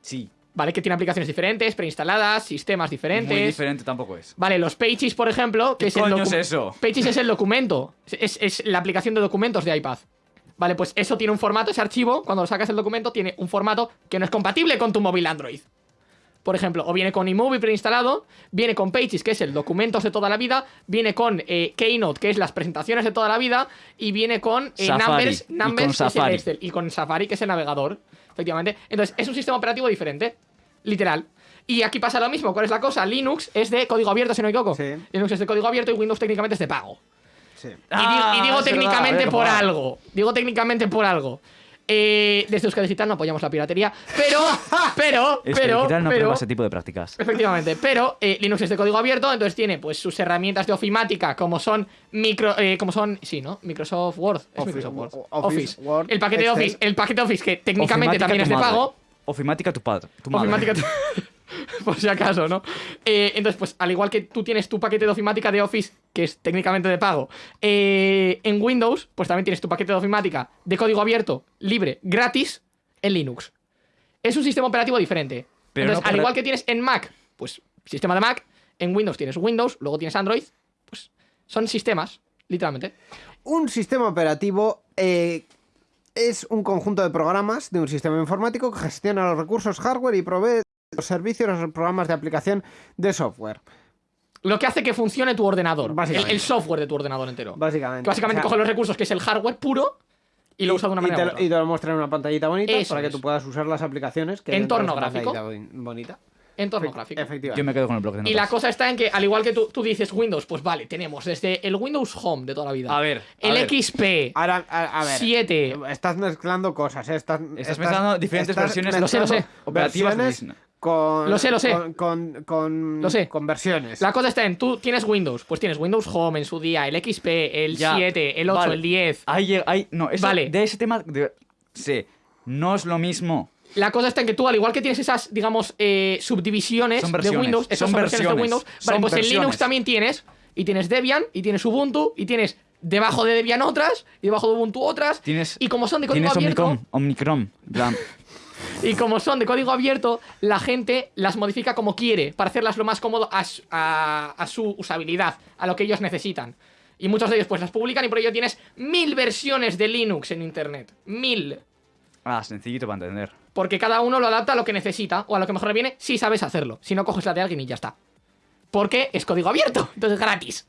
sí. Vale, que tiene aplicaciones diferentes, preinstaladas, sistemas diferentes. Muy diferente tampoco es. Vale, los Pages, por ejemplo, que ¿Qué es el coño docu- es eso? Pages es el documento. Es, es la aplicación de documentos de iPad. Vale, pues eso tiene un formato, ese archivo, cuando lo sacas el documento, tiene un formato que no es compatible con tu móvil Android. Por ejemplo, o viene con iMovie preinstalado, viene con Pages, que es el documentos de toda la vida, viene con eh, Keynote, que es las presentaciones de toda la vida, y viene con eh, Safari, Numbers, y con que es el Safari. Excel, y con Safari, que es el navegador, efectivamente. Entonces, es un sistema operativo diferente, literal. Y aquí pasa lo mismo, ¿cuál es la cosa? Linux es de código abierto, si no me equivoco. Sí. Linux es de código abierto y Windows técnicamente es de pago. Sí. Y digo, Ah, y digo verdad, técnicamente por algo. Digo técnicamente por algo. Eh, desde Euskadi Digital no apoyamos la piratería, pero, *laughs* pero, pero, digital no pero, ese tipo de prácticas. efectivamente, pero eh, Linux es de código abierto, entonces tiene pues sus herramientas de ofimática como son micro, eh, como son, sí, ¿no? Microsoft Word, es Office, Microsoft Word, Office, Office, Word, el paquete de. Office, el paquete de Office que técnicamente Ofimática también es tu de pago, Ofimática tu padre. Tu madre. Ofimática. *laughs* *laughs* por si acaso, ¿no? Eh, entonces, pues al igual que tú tienes tu paquete de ofimática de Office, que es técnicamente de pago, eh, en Windows, pues también tienes tu paquete de ofimática de código abierto, libre, gratis, en Linux. Es un sistema operativo diferente. Pero entonces, no al igual que tienes en Mac, pues sistema de Mac, en Windows tienes Windows, luego tienes Android, pues son sistemas, literalmente. Un sistema operativo eh, es un conjunto de programas de un sistema informático que gestiona los recursos hardware y provee los servicios los programas de aplicación de software. Lo que hace que funcione tu ordenador, el, Básicamente. el software de tu ordenador entero. Básicamente. Que básicamente O sea, coge los recursos, que es el hardware puro, y lo usa de una y manera te, u lo- otra. y te lo muestra en una pantallita bonita Eso para que tú puedas usar las aplicaciones que Entorno gráfico. bonita. Entorno Efect- gráfico. Efectivamente. Yo me quedo con el bloque de notas. Y la cosa está en que, al igual que tú, tú dices Windows, pues vale, tenemos desde el Windows Home de toda la vida. A ver, a El ver. XP. Ahora, a, a ver. 7. Estás mezclando cosas, ¿eh? Estás, Estás mezclando diferentes estás versiones Lo sé, lo sé. mezclando operativas versiones Disney. Con, Lo sé, lo sé. Con, con, con- Lo sé. con versiones. La cosa está en, tú tienes Windows, pues tienes Windows Home en su día, el XP, el Ya, 7, el 8, vale. el 10. Ahí, ahí, no, eso, Vale. de ese tema, de- sí, no es lo mismo. La cosa está en que tú, al igual que tienes esas, digamos, eh, subdivisiones Son de versiones, Windows, esas son son versiones de versiones, Windows, son vale, pues en versiones. Linux también tienes, y tienes Debian, y tienes Ubuntu, y tienes debajo de Debian otras, y debajo de Ubuntu otras, Tienes, y como son de código tienes abierto, Omnicom, Omnicrom, en plan, *laughs* Y como son de código abierto, la gente las modifica como quiere, para hacerlas lo más cómodo a su, a- a su usabilidad, a lo que ellos necesitan. Y muchos de ellos pues las publican y por ello tienes mil versiones de Linux en internet. Mil. Ah, sencillito para entender. Porque cada uno lo adapta a lo que necesita o a lo que mejor le viene si sabes hacerlo. Si no, coges la de alguien y ya está. Porque es código abierto, *laughs* entonces gratis.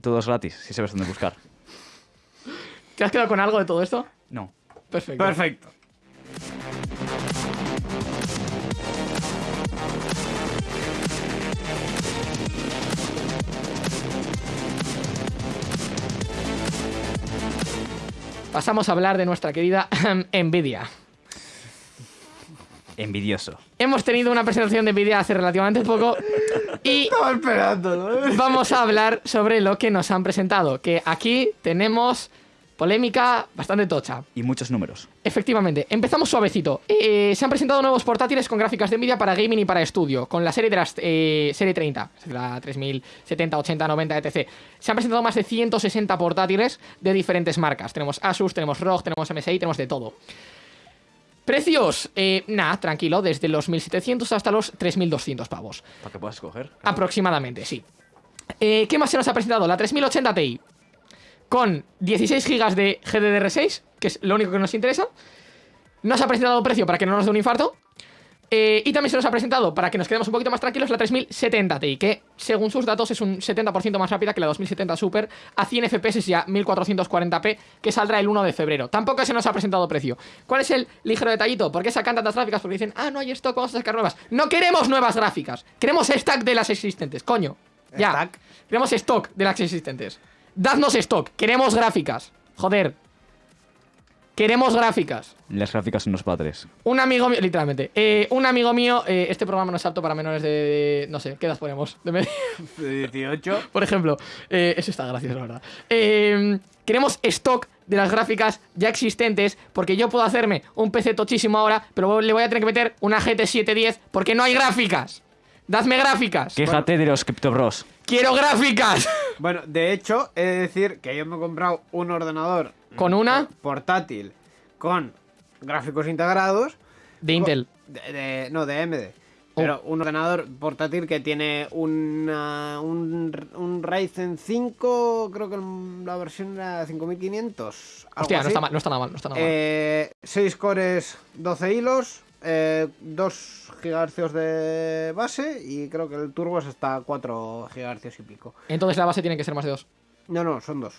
Todo es gratis, si sabes dónde buscar. ¿Te has quedado con algo de todo esto? No. Perfecto. Perfecto. Pasamos a hablar de nuestra querida *clears throat* Nvidia. Envidioso. Hemos tenido una presentación de Nvidia hace relativamente poco y *laughs* Estaba esperando, ¿no? vamos a hablar sobre lo que nos han presentado. Que aquí tenemos polémica bastante tocha. Y muchos números. Efectivamente, empezamos suavecito. Eh, se han presentado nuevos portátiles con gráficas de Nvidia para gaming y para estudio, con la serie de las eh, serie 30, la 3070, 80, 90, etc. Se han presentado más de 160 portátiles de diferentes marcas. Tenemos Asus, tenemos ROG, tenemos MSI, tenemos de todo. Precios, eh, nada, tranquilo, desde los 1700 hasta los 3200 pavos. Para que puedas escoger. Aproximadamente, sí. Eh, ¿Qué más se nos ha presentado? La 3080 Ti. Con 16 GB de GDDR6, que es lo único que nos interesa. Nos ha presentado precio para que no nos dé un infarto. Eh, y también se nos ha presentado, para que nos quedemos un poquito más tranquilos, la 3070 Ti, que según sus datos es un 70% más rápida que la 2070 Super a 100 FPS y a 1440p, que saldrá el 1 de febrero. Tampoco se nos ha presentado precio. ¿Cuál es el ligero detallito? ¿Por qué sacan tantas gráficas? Porque dicen, ah, no hay stock, vamos a sacar nuevas. No queremos nuevas gráficas, queremos stack de las existentes, coño. Ya, Stack. queremos stock de las existentes. Dadnos stock, queremos gráficas. Joder. Queremos gráficas. Las gráficas son los padres. Un amigo mío, literalmente, eh, un amigo mío, eh, este programa no es apto para menores de, de- no sé, ¿qué edad ponemos? De media- De 18. *laughs* Por ejemplo, eh, eso está gracioso, la verdad. Eh, queremos stock de las gráficas ya existentes, porque yo puedo hacerme un PC tochísimo ahora, pero le voy a tener que meter una GT 710 porque no hay gráficas. Dadme gráficas. Quéjate de los CryptoBros. Quiero gráficas. Bueno, de hecho, he de decir que yo me he comprado un ordenador ¿Con una? portátil con gráficos integrados. De Intel. De, de- no, de AMD. Pero un ordenador portátil que tiene una, un, un Ryzen 5, creo que la versión era 5500. algo Hostia, no está mal, no está nada mal, no está nada mal. Eh, 6 cores, 12 hilos, eh, 2 GHz de base y creo que el turbo es hasta 4 GHz y pico. Entonces la base tiene que ser más de dos. No, no, son dos.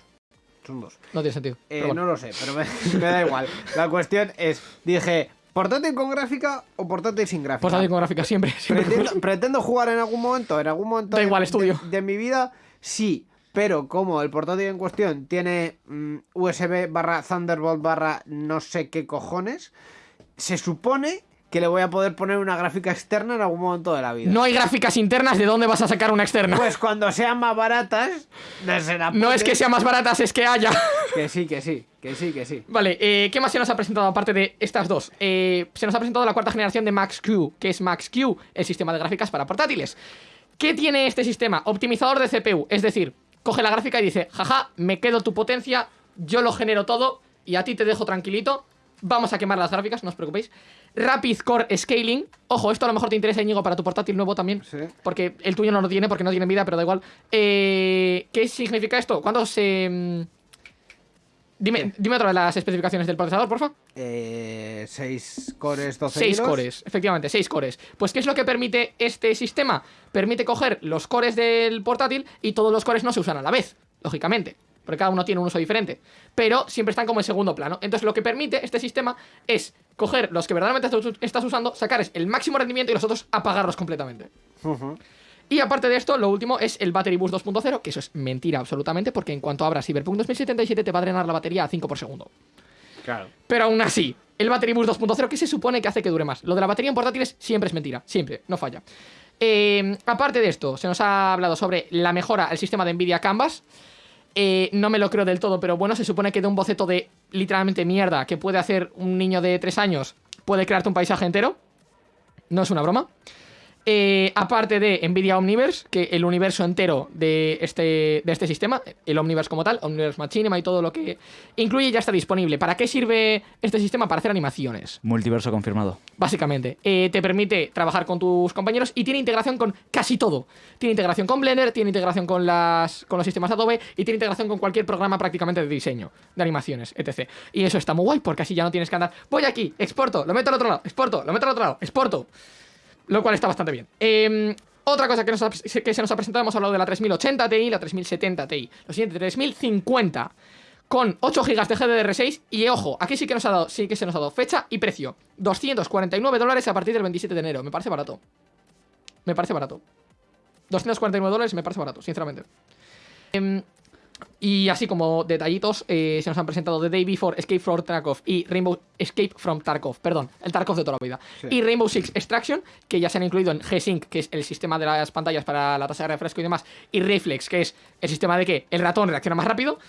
Son dos. No tiene sentido. Eh, bueno. No lo sé, pero me, *laughs* me da igual. La cuestión es, dije, ¿portátil con gráfica o portátil sin gráfica? Portátil con gráficas siempre. *laughs* siempre. Pretendo, pretendo jugar en algún momento, en algún momento Da de, igual, estudio. de- de mi vida, sí. Pero como el portátil en cuestión tiene mm, USB barra Thunderbolt barra no sé qué cojones, se supone que le voy a poder poner una gráfica externa en algún momento de la vida. No hay gráficas internas, ¿de dónde vas a sacar una externa? Pues cuando sean más baratas, no es que sean más baratas, es que haya. *laughs* Que sí, que sí, que sí, que sí. Vale, eh, ¿qué más se nos ha presentado aparte de estas dos? Eh, se nos ha presentado la cuarta generación de Max-Q, que es Max-Q, el sistema de gráficas para portátiles. ¿Qué tiene este sistema? Optimizador de CPU, es decir, coge la gráfica y dice, jaja, me quedo tu potencia, yo lo genero todo y a ti te dejo tranquilito. Vamos a quemar las gráficas, no os preocupéis. Rapid Core Scaling. Ojo, esto a lo mejor te interesa, Íñigo, para tu portátil nuevo también. Sí. Porque el tuyo no lo tiene, porque no tiene vida, pero da igual. Eh, ¿Qué significa esto? ¿Cuándo se...? mm, Dime, dime otra vez las especificaciones del procesador, porfa. 6 Eh, cores, 12 6 hilos. cores, efectivamente, 6 cores. Pues, ¿qué es lo que permite este sistema? Permite coger los cores del portátil y todos los cores no se usan a la vez, lógicamente. Porque cada uno tiene un uso diferente. Pero siempre están como en segundo plano. Entonces, lo que permite este sistema es coger los que verdaderamente estás- usando, sacar el máximo rendimiento y los otros apagarlos completamente. Y aparte de esto, lo último es el Battery Boost 2.0, que eso es mentira absolutamente, porque en cuanto abras Cyberpunk 2077 te va a drenar la batería a 5 por segundo. Claro. Pero aún así, el Battery Boost 2.0, que se supone que hace que dure más? Lo de la batería en portátiles siempre es mentira, siempre, no falla. Eh, aparte de esto, se nos ha hablado sobre la mejora al sistema de Nvidia Canvas. Eh, no me lo creo del todo, pero bueno, se supone que de un boceto de literalmente mierda que puede hacer un niño de 3 años, puede crearte un paisaje entero. No es una broma. Eh, aparte de Nvidia Omniverse, que el universo entero de este, de este sistema, el Omniverse como tal, Omniverse Machinima y todo lo que incluye ya está disponible. ¿Para qué sirve este sistema? Para hacer animaciones, Multiverso confirmado. básicamente. Eh, te permite trabajar con tus compañeros y tiene integración con casi todo. Tiene integración con Blender, tiene integración con, las, con los sistemas Adobe y tiene integración con cualquier programa prácticamente de diseño, de animaciones, etc. Y eso está muy guay porque así ya no tienes que andar. Voy aquí, exporto, lo meto al otro lado, exporto, lo meto al otro lado, exporto. Lo cual está bastante bien. Eh, otra cosa que, nos que se nos ha presentado, hemos hablado de la 3080 Ti la 3070 Ti. Lo siguiente, 3050 con 8 GB de GDDR6 y ojo, aquí sí que nos ha dado, sí que se nos ha dado fecha y precio. 249 dólares a partir del 27 de enero. Me parece barato. Me parece barato. 249 dólares me parece barato, sinceramente. Em, y así como detallitos, eh, se nos han presentado The Day Before, Escape from Tarkov y Rainbow Escape from Tarkov, perdón, el Tarkov de toda la vida. Sí. Y Rainbow Six Extraction, que ya se han incluido en G-Sync, que es el sistema de las pantallas para la tasa de refresco y demás, y Reflex, que es el sistema de que el ratón reacciona más rápido.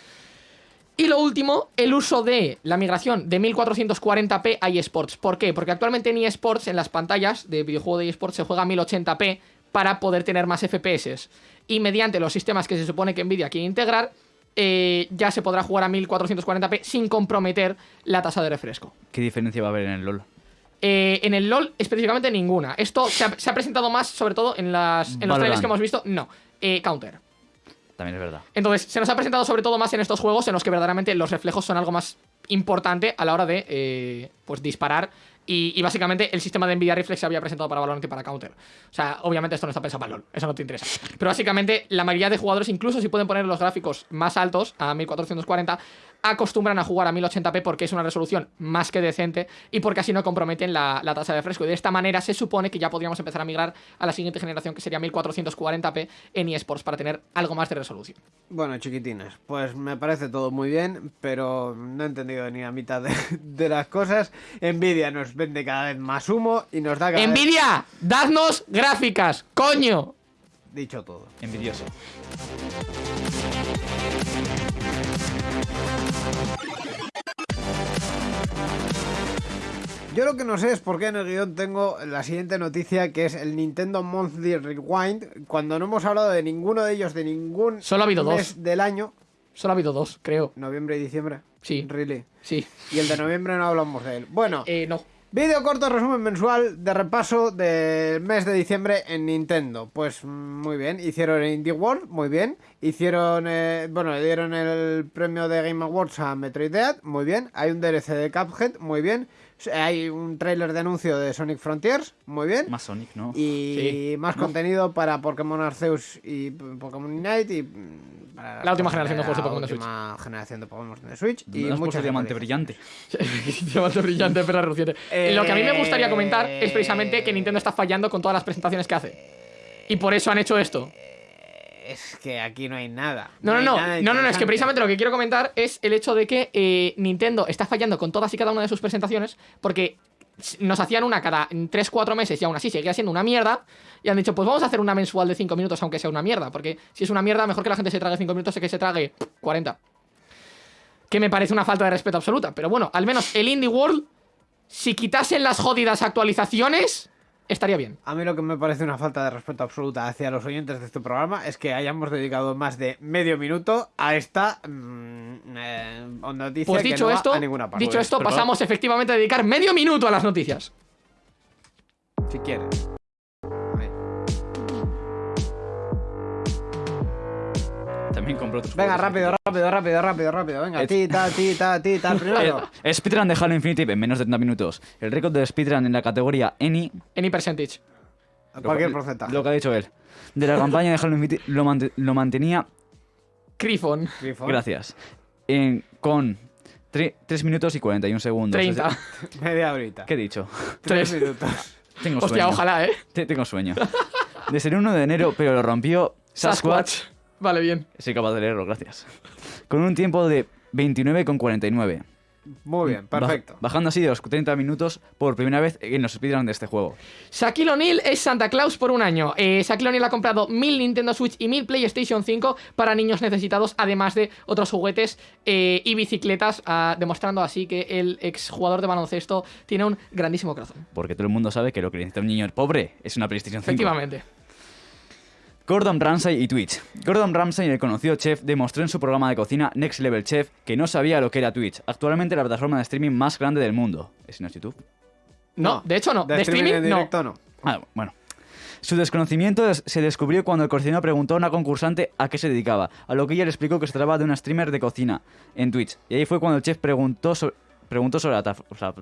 Y lo último, el uso de la migración de 1440p a eSports. ¿Por qué? Porque actualmente en eSports, en las pantallas de videojuego de eSports, se juega a 1080p para poder tener más FPS. Y mediante los sistemas que se supone que Nvidia quiere integrar, eh, ya se podrá jugar a 1440p sin comprometer la tasa de refresco. ¿Qué diferencia va a haber en el LoL? Eh, en el LoL, específicamente ninguna. Esto se ha, se ha presentado más, sobre todo en, las, en los trailers que hemos visto. No, eh, Counter. También es verdad. Entonces, se nos ha presentado sobre todo más en estos juegos en los que verdaderamente los reflejos son algo más importante a la hora de pues disparar. Y, básicamente el sistema de Nvidia Reflex se había presentado para Valorant y para Counter. O sea, obviamente esto no está pensado para LoL, eso no te interesa. Pero básicamente la mayoría de jugadores, incluso si pueden poner los gráficos más altos, a 1440, acostumbran a jugar a 1080p porque es una resolución más que decente y porque así no comprometen la, la tasa de refresco. Y de esta manera se supone que ya podríamos empezar a migrar a la siguiente generación que sería 1440p en eSports para tener algo más de resolución. Bueno, chiquitines, pues me parece todo muy bien, pero no he entendido ni la mitad de, de las cosas. Nvidia nos vende cada vez más humo y nos da cada vez... Nvidia, dadnos gráficas, coño. Dicho todo. Envidioso. Yo lo que no sé es por qué en el guion tengo la siguiente noticia que es el Nintendo Monthly Rewind, cuando no hemos hablado de ninguno de ellos de ningún Solo ha habido mes dos. del año, Solo ha habido dos, creo. noviembre y diciembre. Sí. Really. Sí. Y el de noviembre no hablamos de él. Bueno, Eh, no. Vídeo corto resumen mensual de repaso del mes de diciembre en Nintendo. Pues muy bien, hicieron el Indie World, muy bien. Hicieron, eh, bueno, le dieron el premio de Game Awards a Metroid muy bien. Hay un DLC de Cuphead, muy bien. Hay un tráiler de anuncio de Sonic Frontiers, muy bien. Más Sonic, ¿no? Y Sí. más contenido para Pokémon Arceus y Pokémon Unite y mm, para La última generación de juegos de Pokémon de La última generación de Pokémon de Switch y muchas diamante brillante. *laughs* Diamante brillante, perra reluciente. Lo que a mí me gustaría comentar Eh, es precisamente que Nintendo está fallando con todas las presentaciones que hace. Y por eso han hecho esto. Es que aquí no hay nada. No, no, no. No, no, no. Es que precisamente lo que quiero comentar es el hecho de que eh, Nintendo está fallando con todas y cada una de sus presentaciones porque nos hacían una cada 3-4 meses y aún así seguía siendo una mierda. Y han dicho, pues vamos a hacer una mensual de 5 minutos, aunque sea una mierda. Porque si es una mierda, mejor que la gente se trague 5 minutos que se trague 40. Que me parece una falta de respeto absoluta. Pero bueno, al menos el Indie World, si quitasen las jodidas actualizaciones, estaría bien. A mí lo que me parece una falta de respeto absoluta hacia los oyentes de este programa es que hayamos dedicado más de medio minuto a esta mm, eh, noticia Pues que dicho no va esto, a ninguna parte. dicho esto, pasamos efectivamente a dedicar medio minuto a las noticias. Si quieres. También compró otros Venga, juegos. rápido, rápido, rápido, rápido, rápido. Venga, Et- tita, tita, tita. El *laughs* primero. Eh, Speedrun de Halo Infinite en menos de 30 minutos. El récord de Speedrun en la categoría Any. Any percentage. Cualquier porcentaje. Lo que ha dicho él. De la campaña de Halo Infinite lo, mant- lo mantenía. Grifon. Grifo. Gracias. En, con 3 minutos y 41 segundos. 30. Es *laughs* de- Media horita. ¿Qué he dicho? Tres Tres. minutos. *laughs* Tengo Hostia, sueño. ojalá, ¿eh? Te- Tengo sueño. Desde el 1 de enero, pero lo rompió Sasquatch. Vale, bien. Soy capaz de leerlo, gracias. Con un tiempo de 29,49. Muy bien, Baj- perfecto. bajando así de los 30 minutos por primera vez en los speedrun de este juego. Shaquille O'Neal es Santa Claus por un año. Eh, Shaquille O'Neal ha comprado 1000 Nintendo Switch y 1000 PlayStation 5 para niños necesitados, además de otros juguetes eh, y bicicletas, ah, demostrando así que el exjugador de baloncesto tiene un grandísimo corazón. Porque todo el mundo sabe que lo que necesita un niño pobre es una PlayStation 5. Efectivamente. Gordon Ramsay y Twitch. Gordon Ramsay, el conocido chef, demostró en su programa de cocina Next Level Chef que no sabía lo que era Twitch, actualmente la plataforma de streaming más grande del mundo. ¿Es en YouTube? No, de hecho no. De, en streaming, no. directo no. Ah, bueno. Su desconocimiento des- se descubrió cuando el cocinero preguntó a una concursante a qué se dedicaba, a lo que ella le explicó que se trataba de una streamer de cocina en Twitch. Y ahí fue cuando el chef preguntó, so- preguntó sobre la... O sea,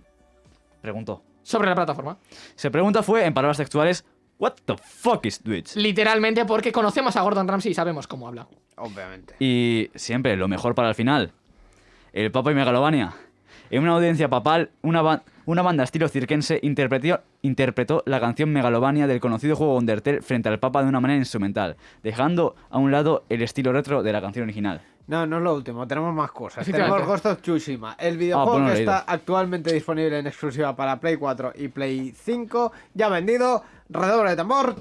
preguntó. Sobre la plataforma. Se pregunta fue, en palabras textuales, What the fuck is Twitch? Literalmente porque conocemos a Gordon Ramsay y sabemos cómo habla. Obviamente. Y siempre, lo mejor para el final. El Papa y Megalovania. En una audiencia papal, una, ba- una banda estilo cirquense interpretó, interpretó la canción Megalovania del conocido juego Undertale frente al Papa de una manera instrumental, dejando a un lado el estilo retro de la canción original. No, no es lo último, tenemos más cosas. Tenemos Ghost of Tsushima, el videojuego pues no que está actualmente disponible en exclusiva para Play 4 y Play 5, ya vendido, redoble de tambor,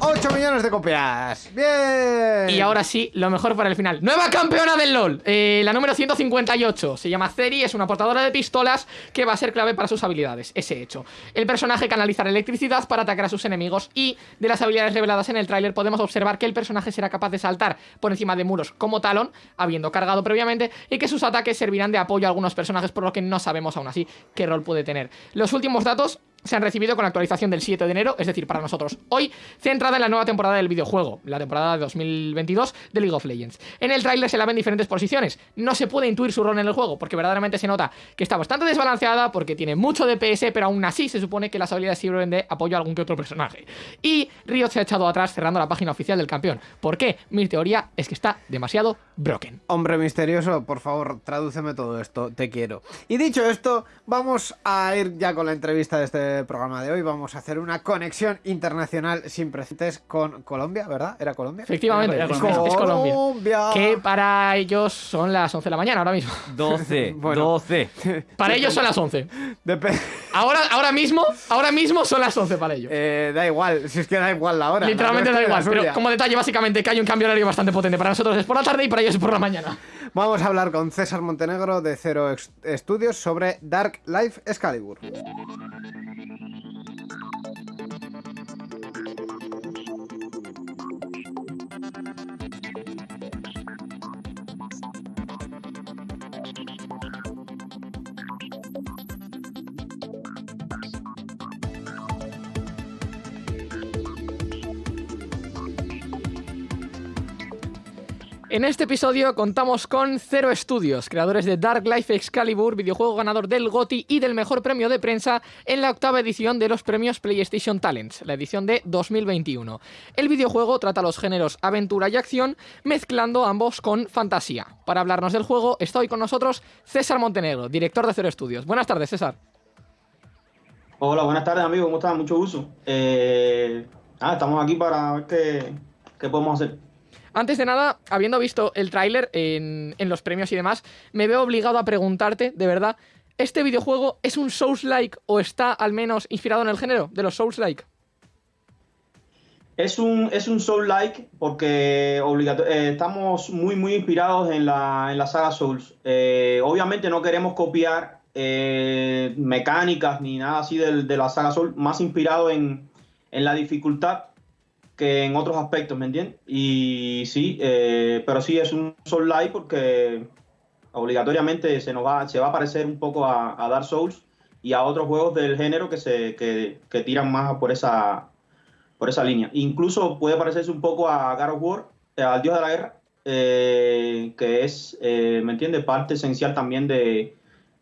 8 millones de copias. Bien. Y ahora sí, lo mejor para el final. ¡Nueva campeona del LOL! Eh, la número 158. Se llama Ceri, es una portadora de pistolas que va a ser clave para sus habilidades. Ese hecho. El personaje canalizará electricidad para atacar a sus enemigos y de las habilidades reveladas en el tráiler podemos observar que el personaje será capaz de saltar por encima de muros como Talon, habiendo cargado previamente, y que sus ataques servirán de apoyo a algunos personajes por lo que no sabemos aún así qué rol puede tener. Los últimos datos se han recibido con la actualización del 7 de enero, es decir, para nosotros hoy, centrada en la nueva temporada del videojuego, la temporada de 2022 de League of Legends. En el tráiler se la ven diferentes posiciones, no se puede intuir su rol en el juego, porque verdaderamente se nota que está bastante desbalanceada, porque tiene mucho DPS, pero aún así se supone que las habilidades sirven de apoyo a algún que otro personaje. Y Riot se ha echado atrás cerrando la página oficial del campeón. ¿Por qué? Mi teoría es que está demasiado broken. Hombre misterioso, por favor, tradúceme todo esto, te quiero. Y dicho esto, vamos a ir ya con la entrevista de este programa de hoy. Vamos a hacer una conexión internacional sin precedentes con Colombia, ¿verdad? ¿Era Colombia? Efectivamente, Era Colombia. es Colombia. Colombia. Que para ellos son las 11 de la mañana ahora mismo. *laughs* 12, *laughs* Bueno. 12. *laughs* Para ellos son las 11. Depe- Ahora, ahora mismo, ahora mismo son las 11 para ellos. Eh, da igual, si es que da igual la hora. Literalmente da igual, pero como detalle básicamente que hay un cambio horario bastante potente. Para nosotros es por la tarde y para ellos es por la mañana. Vamos a hablar con César Montenegro de Cero Estudios sobre Dark Life Excalibur. En este episodio contamos con Zero Studios, creadores de Dark Life Excalibur, videojuego ganador del GOTY y del mejor premio de prensa en la octava edición de los premios PlayStation Talents, la edición de 2021. El videojuego trata los géneros aventura y acción, mezclando ambos con fantasía. Para hablarnos del juego está hoy con nosotros César Montenegro, director de Zero Studios. Buenas tardes, César. Hola, buenas tardes amigos, ¿cómo están? Mucho gusto. Eh, ah, estamos aquí para ver qué, qué podemos hacer. Antes de nada, habiendo visto el tráiler en, los premios y demás, me veo obligado a preguntarte, de verdad, ¿este videojuego es un Souls-like o está al menos inspirado en el género de los Souls-like? Es un, es un Soul-like porque eh, estamos muy, muy inspirados en la, en la saga Souls. Eh, obviamente no queremos copiar eh, mecánicas ni nada así del- de, la saga Souls, más inspirado en, en la dificultad que en otros aspectos, ¿me entiendes? Y sí, eh, pero sí es un Soul-like porque obligatoriamente se nos va, se va a parecer un poco a, a Dark Souls y a otros juegos del género que se que, que tiran más por esa por esa línea. Incluso puede parecerse un poco a God of War, eh, al Dios de la Guerra, eh, que es, eh, ¿me entiendes? Parte esencial también de,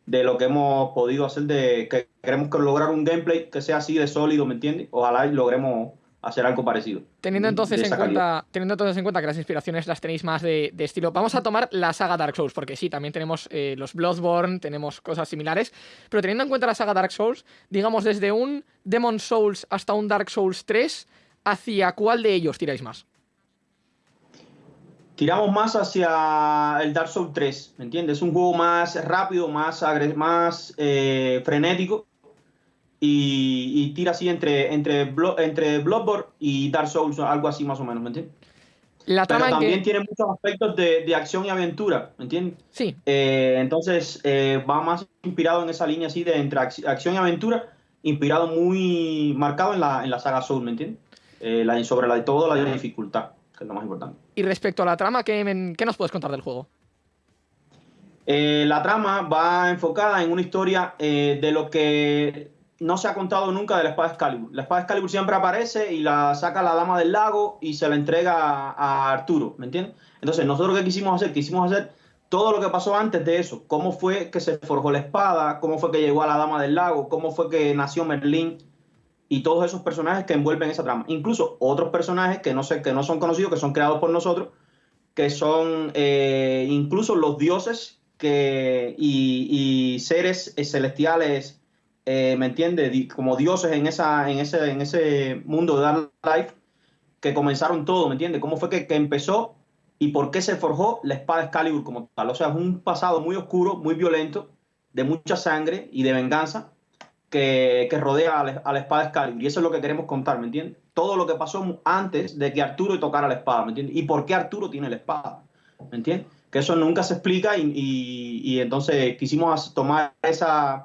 de lo que hemos podido hacer, de que queremos que lograr un gameplay que sea así de sólido, ¿me entiendes? Ojalá logremos hacer algo parecido. Teniendo entonces, en cuenta, teniendo entonces en cuenta que las inspiraciones las tenéis más de, de estilo, vamos a tomar la saga Dark Souls, porque sí, también tenemos eh, los Bloodborne, tenemos cosas similares, pero teniendo en cuenta la saga Dark Souls, digamos desde un Demon Souls hasta un Dark Souls 3, ¿hacia cuál de ellos tiráis más? tiramos más hacia el Dark Souls 3, ¿me entiendes? Es un juego más rápido, más, más eh, frenético y, y tira así entre, entre, Blo- entre Bloodborne y Dark Souls, algo así más o menos, ¿me entiendes? La Pero también que... tiene muchos aspectos de, de acción y aventura, ¿me entiendes? Sí, Eh, entonces eh, va más inspirado en esa línea así de entre ac- acción y aventura, inspirado muy marcado en la, en la saga Soul, ¿me entiendes? Eh, la, sobre la de todo la dificultad, que es lo más importante. y respecto a la trama, ¿qué, qué nos puedes contar del juego? La trama va enfocada en una historia de lo que no se ha contado nunca de la espada Excalibur. La espada Excalibur siempre aparece y la saca la dama del lago y se la entrega a, Arturo, ¿me entiendes? Entonces, nosotros qué quisimos hacer? Quisimos hacer todo lo que pasó antes de eso. Cómo fue que se forjó la espada, cómo fue que llegó a la dama del lago, cómo fue que nació Merlín y todos esos personajes que envuelven esa trama. Incluso otros personajes que no, sé, que no son conocidos, que son creados por nosotros, que son eh, incluso los dioses que, y, y seres eh, celestiales, eh, ¿me entiendes? Como dioses en, esa, en, ese, en ese mundo de Dark Life, que comenzaron todo, ¿me entiendes? ¿Cómo fue que, que empezó y por qué se forjó la espada Excalibur como tal? O sea, es un pasado muy oscuro, muy violento, de mucha sangre y de venganza que, que rodea a la, a la espada Excalibur. Y eso es lo que queremos contar, ¿me entiendes? Todo lo que pasó antes de que Arturo tocara la espada, ¿me entiendes? Y por qué Arturo tiene la espada, ¿me entiendes? Que eso nunca se explica y, y- entonces quisimos tomar esas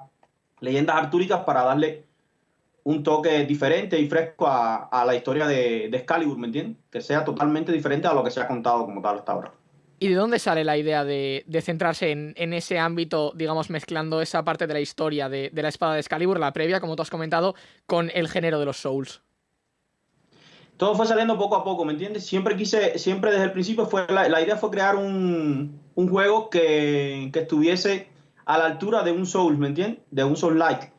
leyendas artúricas para darle un toque diferente y fresco a, a la historia de, de Excalibur, ¿me entiendes? Que sea totalmente diferente a lo que se ha contado como tal hasta ahora. ¿Y de dónde sale la idea de, de centrarse en, en ese ámbito, digamos, mezclando esa parte de la historia de, de la espada de Excalibur, la previa, como tú has comentado, con el género de los Souls? todo fue saliendo poco a poco, ¿me entiendes? Siempre quise, siempre desde el principio fue, la, la idea fue crear un, un juego que, que estuviese a la altura de un Soul, ¿me entiendes? De un Soul like.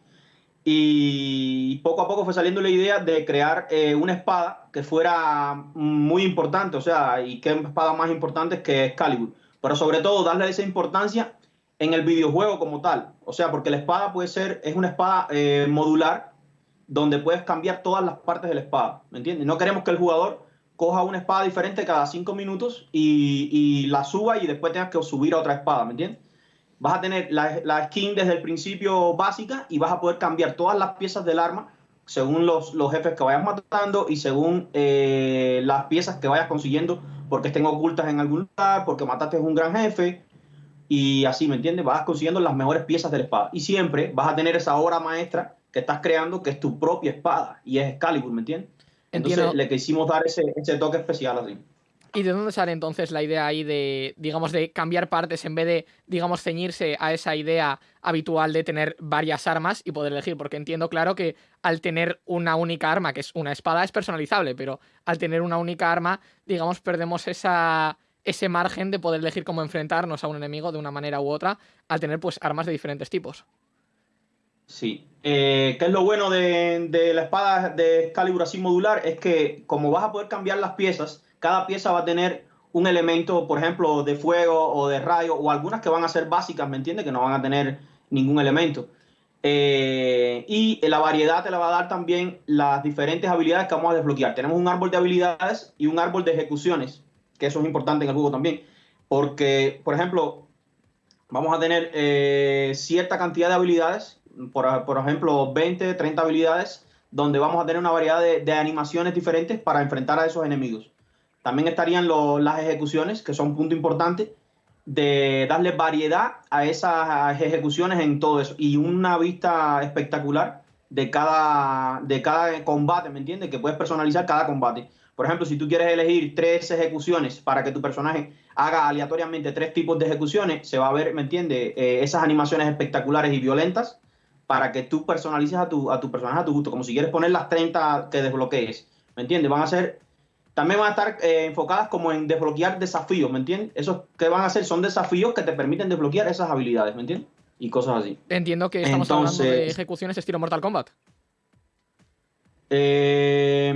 Y poco a poco fue saliendo la idea de crear eh, una espada que fuera muy importante, o sea, y qué espada más importante que Excalibur. Pero sobre todo darle esa importancia en el videojuego como tal. O sea, porque la espada puede ser, es una espada eh, modular donde puedes cambiar todas las partes de la espada, ¿me entiendes? No queremos que el jugador coja una espada diferente cada cinco minutos y, y la suba y después tengas que subir a otra espada, ¿me entiendes? Vas a tener la, la skin desde el principio básica y vas a poder cambiar todas las piezas del arma según los, los jefes que vayas matando y según eh, las piezas que vayas consiguiendo porque estén ocultas en algún lugar, porque mataste a un gran jefe y así, ¿me entiendes? Vas consiguiendo las mejores piezas de la espada y siempre vas a tener esa obra maestra que estás creando que es tu propia espada y es Excalibur, ¿me entiendes? Entonces Entiendo. le quisimos dar ese, ese toque especial así. ¿Y de dónde sale entonces la idea ahí de, digamos, de cambiar partes en vez de, digamos, ceñirse a esa idea habitual de tener varias armas y poder elegir? Porque entiendo, claro, que al tener una única arma, que es una espada, es personalizable, pero al tener una única arma, digamos, perdemos esa, ese margen de poder elegir cómo enfrentarnos a un enemigo de una manera u otra, al tener, pues, armas de diferentes tipos. Sí. Eh, ¿Qué es lo bueno de, la espada de Excalibur así modular? Es que como vas a poder cambiar las piezas, cada pieza va a tener un elemento, por ejemplo, de fuego o de rayo, o algunas que van a ser básicas, ¿me entiendes? Que no van a tener ningún elemento. Eh, y la variedad te la va a dar también las diferentes habilidades que vamos a desbloquear. Tenemos un árbol de habilidades y un árbol de ejecuciones, que eso es importante en el juego también. Porque, por ejemplo, vamos a tener eh, cierta cantidad de habilidades, por, ejemplo, 20, 30 habilidades, donde vamos a tener una variedad de animaciones diferentes para enfrentar a esos enemigos. También estarían lo- las ejecuciones, que son un punto importante, de darle variedad a esas ejecuciones en todo eso. Y una vista espectacular de cada, de cada combate, ¿me entiendes? Que puedes personalizar cada combate. Por ejemplo, si tú quieres elegir tres ejecuciones para que tu personaje haga aleatoriamente tres tipos de ejecuciones, se va a ver, ¿me entiendes? Eh, esas animaciones espectaculares y violentas para que tú personalices a tu, a tu personaje a tu gusto, como si quieres poner las 30 que desbloquees, ¿me entiendes? Van a ser, también van a estar eh, enfocadas como en desbloquear desafíos, ¿me entiendes? Esos que van a hacer son desafíos que te permiten desbloquear esas habilidades, ¿me entiendes? Y cosas así. Entiendo que estamos hablando de Entonces- ejecuciones estilo Mortal Kombat. Eh,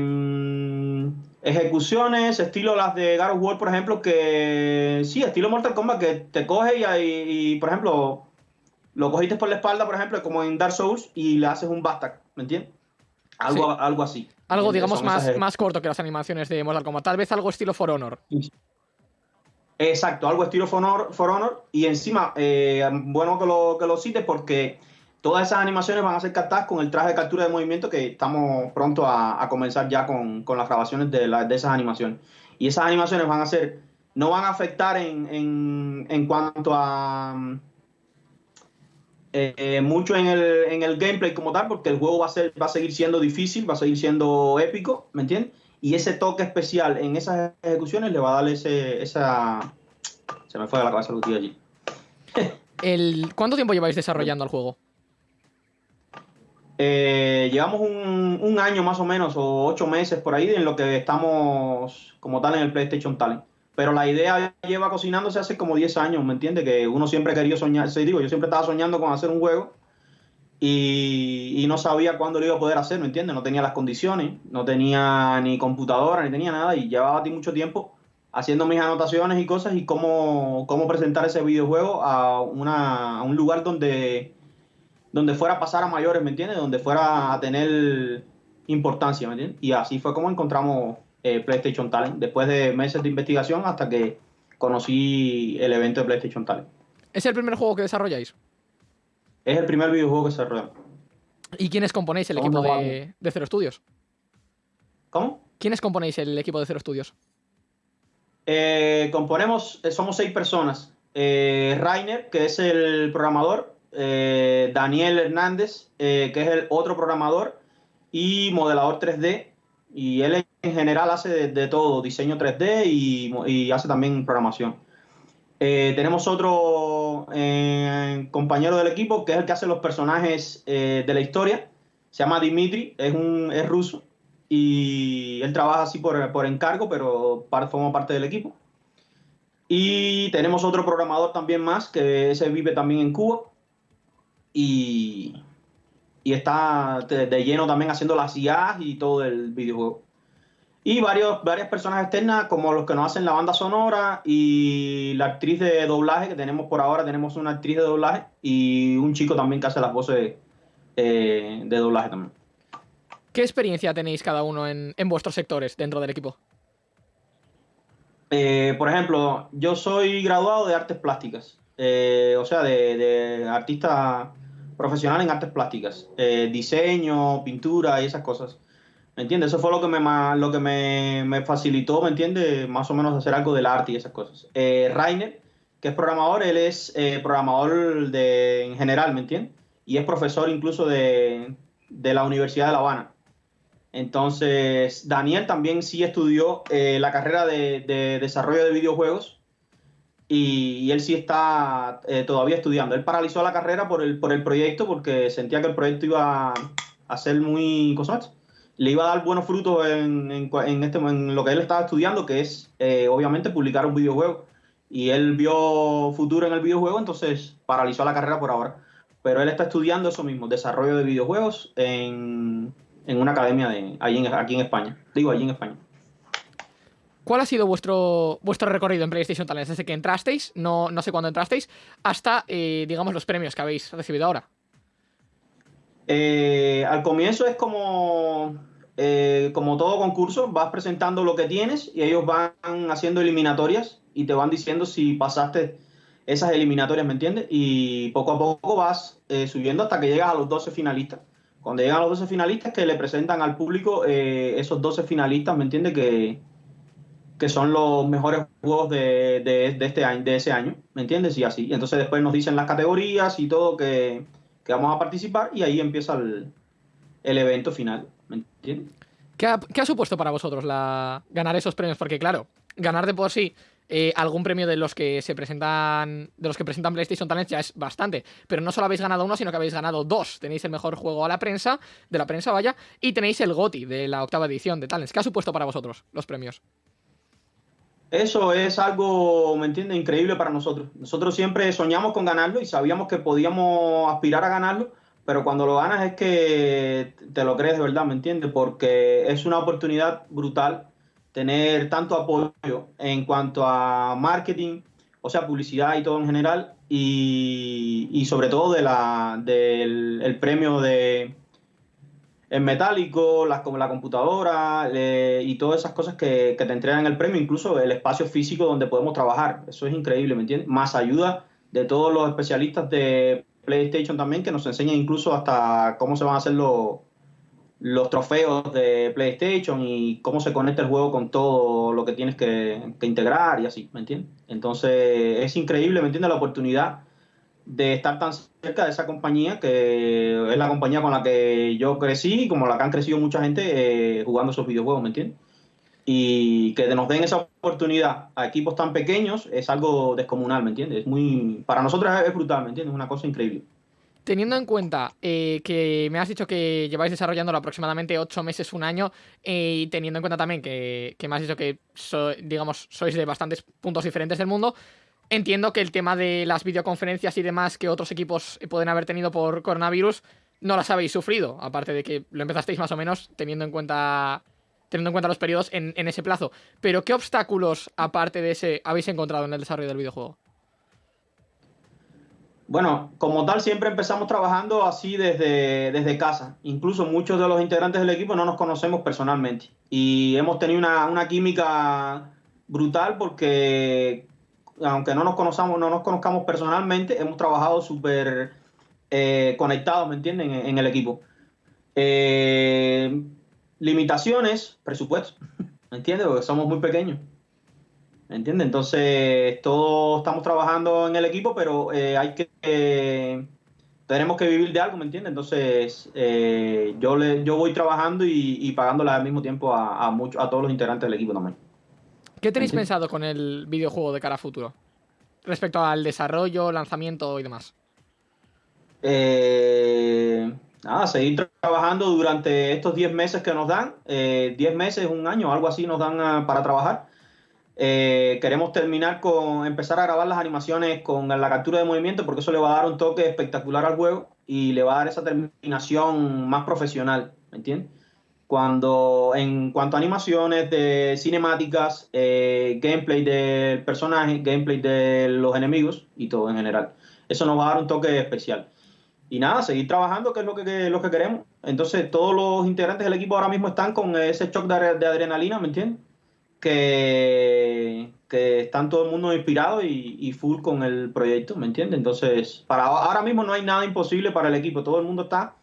ejecuciones, estilo las de God of War, por ejemplo, que sí, estilo Mortal Kombat, que te coge y, y, por ejemplo, lo cogiste por la espalda, por ejemplo, como en Dark Souls, y le haces un Bastak, ¿me entiendes? Algo, Sí. algo así. Algo, digamos, más, eje- más corto que las animaciones de Mortal Kombat. Tal vez algo estilo For Honor. Exacto, algo estilo For Honor, For Honor y encima, eh, bueno que lo, que lo cites porque todas esas animaciones van a ser captadas con el traje de captura de movimiento que estamos pronto a, a comenzar ya con, con, las grabaciones de, la, de esas animaciones. Y esas animaciones van a ser, no van a afectar en, en, en cuanto a eh, mucho en el, en el gameplay como tal, porque el juego va a, ser, va a seguir siendo difícil, va a seguir siendo épico, ¿me entiendes? Y ese toque especial en esas ejecuciones le va a dar ese, esa... Se me fue de la cabeza el tío allí. el, ¿Cuánto tiempo lleváis desarrollando el juego? Eh, llevamos un, un, año más o menos, o ocho meses por ahí, en lo que estamos como tal en el PlayStation Talent. Pero la idea lleva cocinándose hace como 10 años, ¿me entiendes? Que uno siempre querido soñar, sí, digo, yo siempre estaba soñando con hacer un juego y, y, no sabía cuándo lo iba a poder hacer, ¿me entiendes? No tenía las condiciones, no tenía ni computadora, ni tenía nada y llevaba a ti mucho tiempo haciendo mis anotaciones y cosas y cómo, cómo presentar ese videojuego a, una, a un lugar donde, donde fuera a pasar a mayores, ¿me entiendes? Donde fuera a tener importancia, ¿me entiendes? Y así fue como encontramos eh, PlayStation Talent, después de meses de investigación hasta que conocí el evento de PlayStation Talent. ¿Es el primer juego que desarrolláis? Es el primer videojuego que se desarrolla. ¿Y quiénes componéis el equipo de, de, Zero Studios? ¿Cómo? ¿Quiénes componéis el equipo de Zero Studios? Eh, componemos, eh, somos seis personas. Rainer, que es el programador, Daniel Hernández, que es el otro programador, y modelador 3D. Y él en general hace de, de todo, diseño 3D y, y hace también programación. Eh, tenemos otro eh, compañero del equipo que es el que hace los personajes eh, de la historia. Se llama Dimitri, es, un, es ruso y él trabaja así por, por encargo, pero forma parte del equipo. Y tenemos otro programador también más, que ese vive también en Cuba y, y está de, de lleno también haciendo las IAs y todo el videojuego y varios, varias personas externas como los que nos hacen la banda sonora y la actriz de doblaje que tenemos por ahora, tenemos una actriz de doblaje y un chico también que hace las voces eh, de doblaje también. ¿Qué experiencia tenéis cada uno en, en vuestros sectores dentro del equipo? Eh, por ejemplo, yo soy graduado de artes plásticas, eh, o sea, de, de, artista profesional en artes plásticas, eh, diseño, pintura y esas cosas. ¿Me entiendes? Eso fue lo que me, lo que me, me, facilitó, ¿me entiendes? Más o menos hacer algo del arte y esas cosas. Eh, Rainer, que es programador, él es eh, programador de, en general, ¿me entiendes? Y es profesor incluso de, de, la Universidad de La Habana. Entonces, Daniel también sí estudió eh, la carrera de, de, desarrollo de videojuegos y, y él sí está eh, todavía estudiando. Él paralizó la carrera por el, por el proyecto porque sentía que el proyecto iba a ser muy... ¿cosas? Le iba a dar buenos frutos en, en, en, este, en lo que él estaba estudiando, que es eh, obviamente publicar un videojuego. Y él vio futuro en el videojuego, entonces paralizó la carrera por ahora. Pero él está estudiando eso mismo, desarrollo de videojuegos en, en una academia de, allí en, aquí en España. Digo, allí en España. ¿Cuál ha sido vuestro, vuestro recorrido en PlayStation Talents desde que entrasteis, no, no sé cuándo entrasteis, hasta, eh, digamos, los premios que habéis recibido ahora? Eh, al comienzo es como, eh, como todo concurso, vas presentando lo que tienes y ellos van haciendo eliminatorias y te van diciendo si pasaste esas eliminatorias, ¿me entiendes? Y poco a poco vas eh, subiendo hasta que llegas a los 12 finalistas. Cuando llegan los 12 finalistas, que le presentan al público eh, esos 12 finalistas, ¿me entiendes? Que, que son los mejores juegos de, de, de, este año, de ese año, ¿me entiendes? Y así. Y entonces después nos dicen las categorías y todo que que vamos a participar y ahí empieza el, el evento final. ¿Me entiendes? ¿Qué ha, ¿Qué ha, supuesto para vosotros la, ganar esos premios? Porque claro, ganar de por sí eh, algún premio de los que se presentan de los que presentan PlayStation Talents ya es bastante, pero no solo habéis ganado uno, sino que habéis ganado dos. Tenéis el mejor juego a la prensa, de la prensa vaya, y tenéis el GOTI de la octava edición de Talents. ¿Qué ha supuesto para vosotros los premios? Eso es algo, ¿me entiendes? Increíble para nosotros. Nosotros siempre soñamos con ganarlo y sabíamos que podíamos aspirar a ganarlo, pero cuando lo ganas es que te lo crees de verdad, ¿me entiendes? Porque es una oportunidad brutal tener tanto apoyo en cuanto a marketing, o sea, publicidad y todo en general, y, y sobre todo de la, del el premio de en metálico, como la computadora y todas esas cosas que, que te entregan el premio, incluso el espacio físico donde podemos trabajar. Eso es increíble, ¿me entiendes? Más ayuda de todos los especialistas de PlayStation también que nos enseñan incluso hasta cómo se van a hacer los, los trofeos de PlayStation y cómo se conecta el juego con todo lo que tienes que, que integrar y así, ¿me entiendes? Entonces es increíble, ¿me entiendes? La oportunidad de estar tan cerca de esa compañía, que es la compañía con la que yo crecí y como la que han crecido mucha gente eh, jugando esos videojuegos, ¿me entiendes? Y que nos den esa oportunidad a equipos tan pequeños es algo descomunal, ¿me entiendes? Es muy, para nosotros es brutal, ¿me entiendes? Es una cosa increíble. Teniendo en cuenta eh, que me has dicho que lleváis desarrollándolo aproximadamente ocho meses, un año, eh, y teniendo en cuenta también que, que me has dicho que digamos, sois de bastantes puntos diferentes del mundo, entiendo que el tema de las videoconferencias y demás que otros equipos pueden haber tenido por coronavirus no las habéis sufrido, aparte de que lo empezasteis más o menos teniendo en cuenta teniendo en cuenta los periodos en, ese plazo. Pero ¿qué obstáculos, aparte de ese, habéis encontrado en el desarrollo del videojuego? Bueno, como tal, siempre empezamos trabajando así desde, desde casa. Incluso muchos de los integrantes del equipo no nos conocemos personalmente. Y hemos tenido una, una química brutal porque, aunque no nos conozcamos, no nos conozcamos personalmente, hemos trabajado súper eh, conectados, ¿me entienden?, en, en el equipo. Eh, limitaciones, presupuesto, ¿me entiendes? Porque somos muy pequeños. ¿Me entiendes? Entonces, todos estamos trabajando en el equipo, pero eh, hay que. eh, tenemos que vivir de algo, ¿me entiendes? Entonces, eh, yo le, yo voy trabajando y, y pagándole al mismo tiempo a, a, todos los integrantes del equipo también. ¿Qué tenéis pensado con el videojuego de cara a futuro? Respecto al desarrollo, lanzamiento y demás. Eh, nada, seguir tra- trabajando durante estos 10 meses que nos dan, eh, 10 meses, un año, algo así nos dan ah, para trabajar. Eh, queremos terminar con empezar a grabar las animaciones con la captura de movimiento porque eso le va a dar un toque espectacular al juego y le va a dar esa terminación más profesional, ¿me entiendes? Cuando en cuanto a animaciones de cinemáticas, eh, gameplay del personaje, gameplay de los enemigos y todo en general. Eso nos va a dar un toque especial. Y nada, seguir trabajando, que es lo que, lo que queremos. Entonces, todos los integrantes del equipo ahora mismo están con ese shock de adrenalina, ¿me entiendes? Que, que están todo el mundo inspirado y, y full con el proyecto, ¿me entiendes? Entonces, para ahora mismo no hay nada imposible para el equipo. Todo el mundo está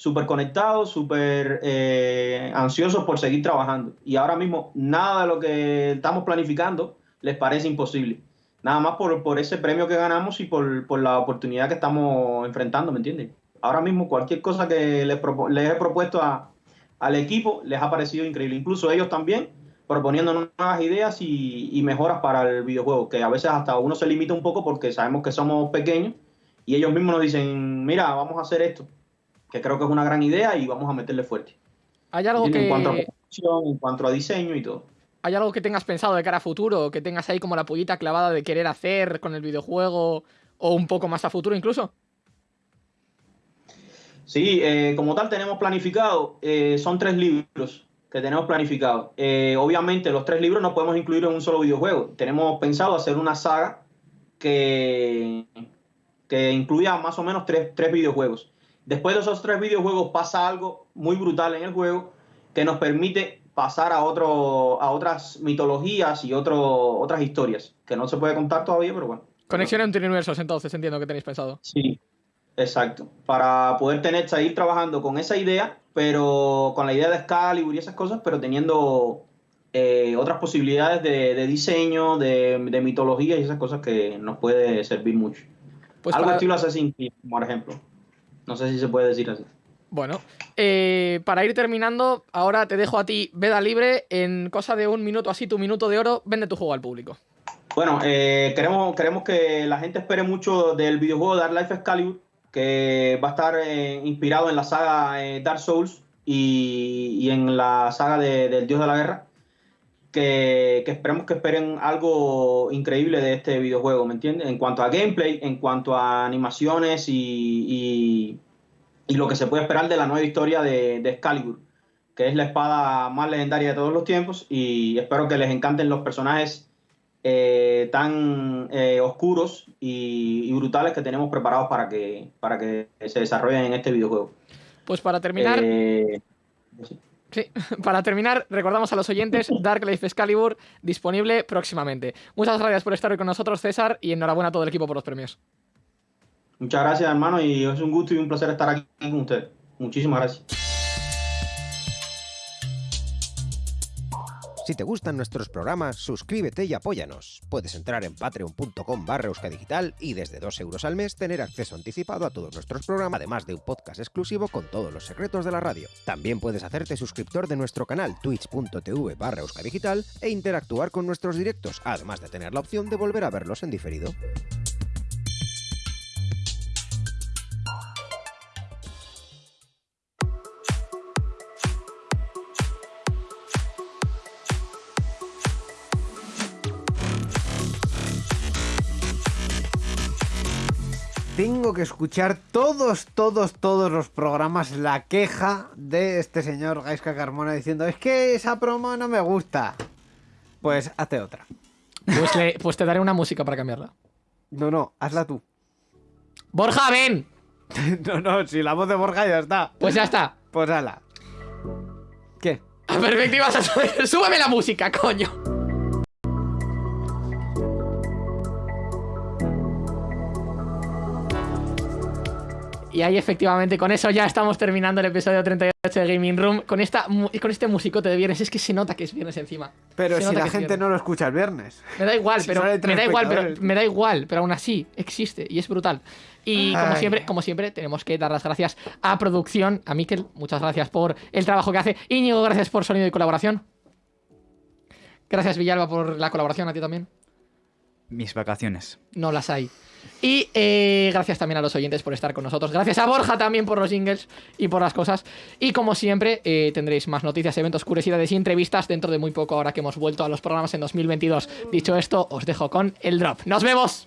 súper conectado, súper eh, ansioso por seguir trabajando. Y ahora mismo nada de lo que estamos planificando les parece imposible. Nada más por, por ese premio que ganamos y por, por la oportunidad que estamos enfrentando, ¿me entiendes? Ahora mismo cualquier cosa que les, propo- les he propuesto a- al equipo les ha parecido increíble. Incluso ellos también proponiendo nuevas ideas y, y mejoras para el videojuego, que a veces hasta uno se limita un poco porque sabemos que somos pequeños y ellos mismos nos dicen, mira, vamos a hacer esto, que creo que es una gran idea y vamos a meterle fuerte. ¿Hay algo En cuanto a que, producción, en cuanto a diseño y todo. ¿Hay algo que tengas pensado de cara a futuro? ¿Que tengas ahí como la pollita clavada de querer hacer con el videojuego? ¿O un poco más a futuro incluso? Sí, eh, como tal tenemos planificado, eh, son tres libros que tenemos planificados. Eh, obviamente los tres libros no podemos incluir en un solo videojuego. Tenemos pensado hacer una saga que, que incluya más o menos tres, tres videojuegos. Después de esos tres videojuegos pasa algo muy brutal en el juego que nos permite pasar a, otro, a otras mitologías y otro, otras historias, que no se puede contar todavía, pero bueno. Conexión entre universos, entonces entiendo que tenéis pensado. Sí, exacto. Para poder tener, seguir trabajando con esa idea, pero con la idea de Excalibur y esas cosas, pero teniendo eh, otras posibilidades de, de diseño, de, de mitología y esas cosas que nos puede servir mucho. Pues Algo para- estilo Assassin's Creed, por ejemplo. No sé si se puede decir así. Bueno, eh, para ir terminando, ahora te dejo a ti veda libre. En cosa de un minuto así, tu minuto de oro, vende tu juego al público. Bueno, eh, queremos, queremos que la gente espere mucho del videojuego Dark Life Excalibur, que va a estar eh, inspirado en la saga eh, Dark Souls y, y en la saga de- del Dios de la Guerra. Que, que esperemos que esperen algo increíble de este videojuego, ¿me entiendes? En cuanto a gameplay, en cuanto a animaciones y, y- y lo que se puede esperar de la nueva historia de, de Excalibur, que es la espada más legendaria de todos los tiempos. Y espero que les encanten los personajes eh, tan eh, oscuros y, y brutales que tenemos preparados para que, para que se desarrollen en este videojuego. Pues para terminar, Eh, sí. Sí, *laughs* para terminar, recordamos a los oyentes Dark Life Excalibur disponible próximamente. Muchas gracias por estar hoy con nosotros, César, y enhorabuena a todo el equipo por los premios. Muchas gracias, hermano, y es un gusto y un placer estar aquí con ustedes. Muchísimas gracias. Si te gustan nuestros programas, suscríbete y apóyanos. Puedes entrar en patreon.com barra euskadigital y desde 2 euros al mes tener acceso anticipado a todos nuestros programas, además de un podcast exclusivo con todos los secretos de la radio. También puedes hacerte suscriptor de nuestro canal twitch.tv barra euskadigital e interactuar con nuestros directos, además de tener la opción de volver a verlos en diferido. Tengo que escuchar todos, todos, todos los programas la queja de este señor Gaiska Carmona diciendo es que esa promo no me gusta. Pues hazte otra. Pues, le- pues te daré una música para cambiarla. No, no, hazla tú. ¡Borja, ven! *laughs* no, no, si la voz de Borja ya está. Pues ya está. Pues hazla. ¿Qué? A perspectiva, súbeme la música, coño. Y ahí efectivamente, con eso ya estamos terminando el episodio 38 de Gaming Room. Con, esta, con este musicote de viernes, es que se nota que es viernes encima. Pero Se si la gente no lo escucha el viernes. Me da igual, Si pero me da igual, pero me da igual, pero aún así existe y es brutal. Y como Ay. siempre, como siempre, tenemos que dar las gracias a producción, a Miquel, muchas gracias por el trabajo que hace. Íñigo, gracias por sonido y colaboración. Gracias Villalba por la colaboración, a ti también. Mis vacaciones. No las hay. Y eh, gracias también a los oyentes por estar con nosotros. Gracias a Borja también por los jingles y por las cosas. Y como siempre, eh, tendréis más noticias, eventos, curiosidades y entrevistas dentro de muy poco, ahora que hemos vuelto a los programas en 2022. Dicho esto, os dejo con el drop. ¡Nos vemos!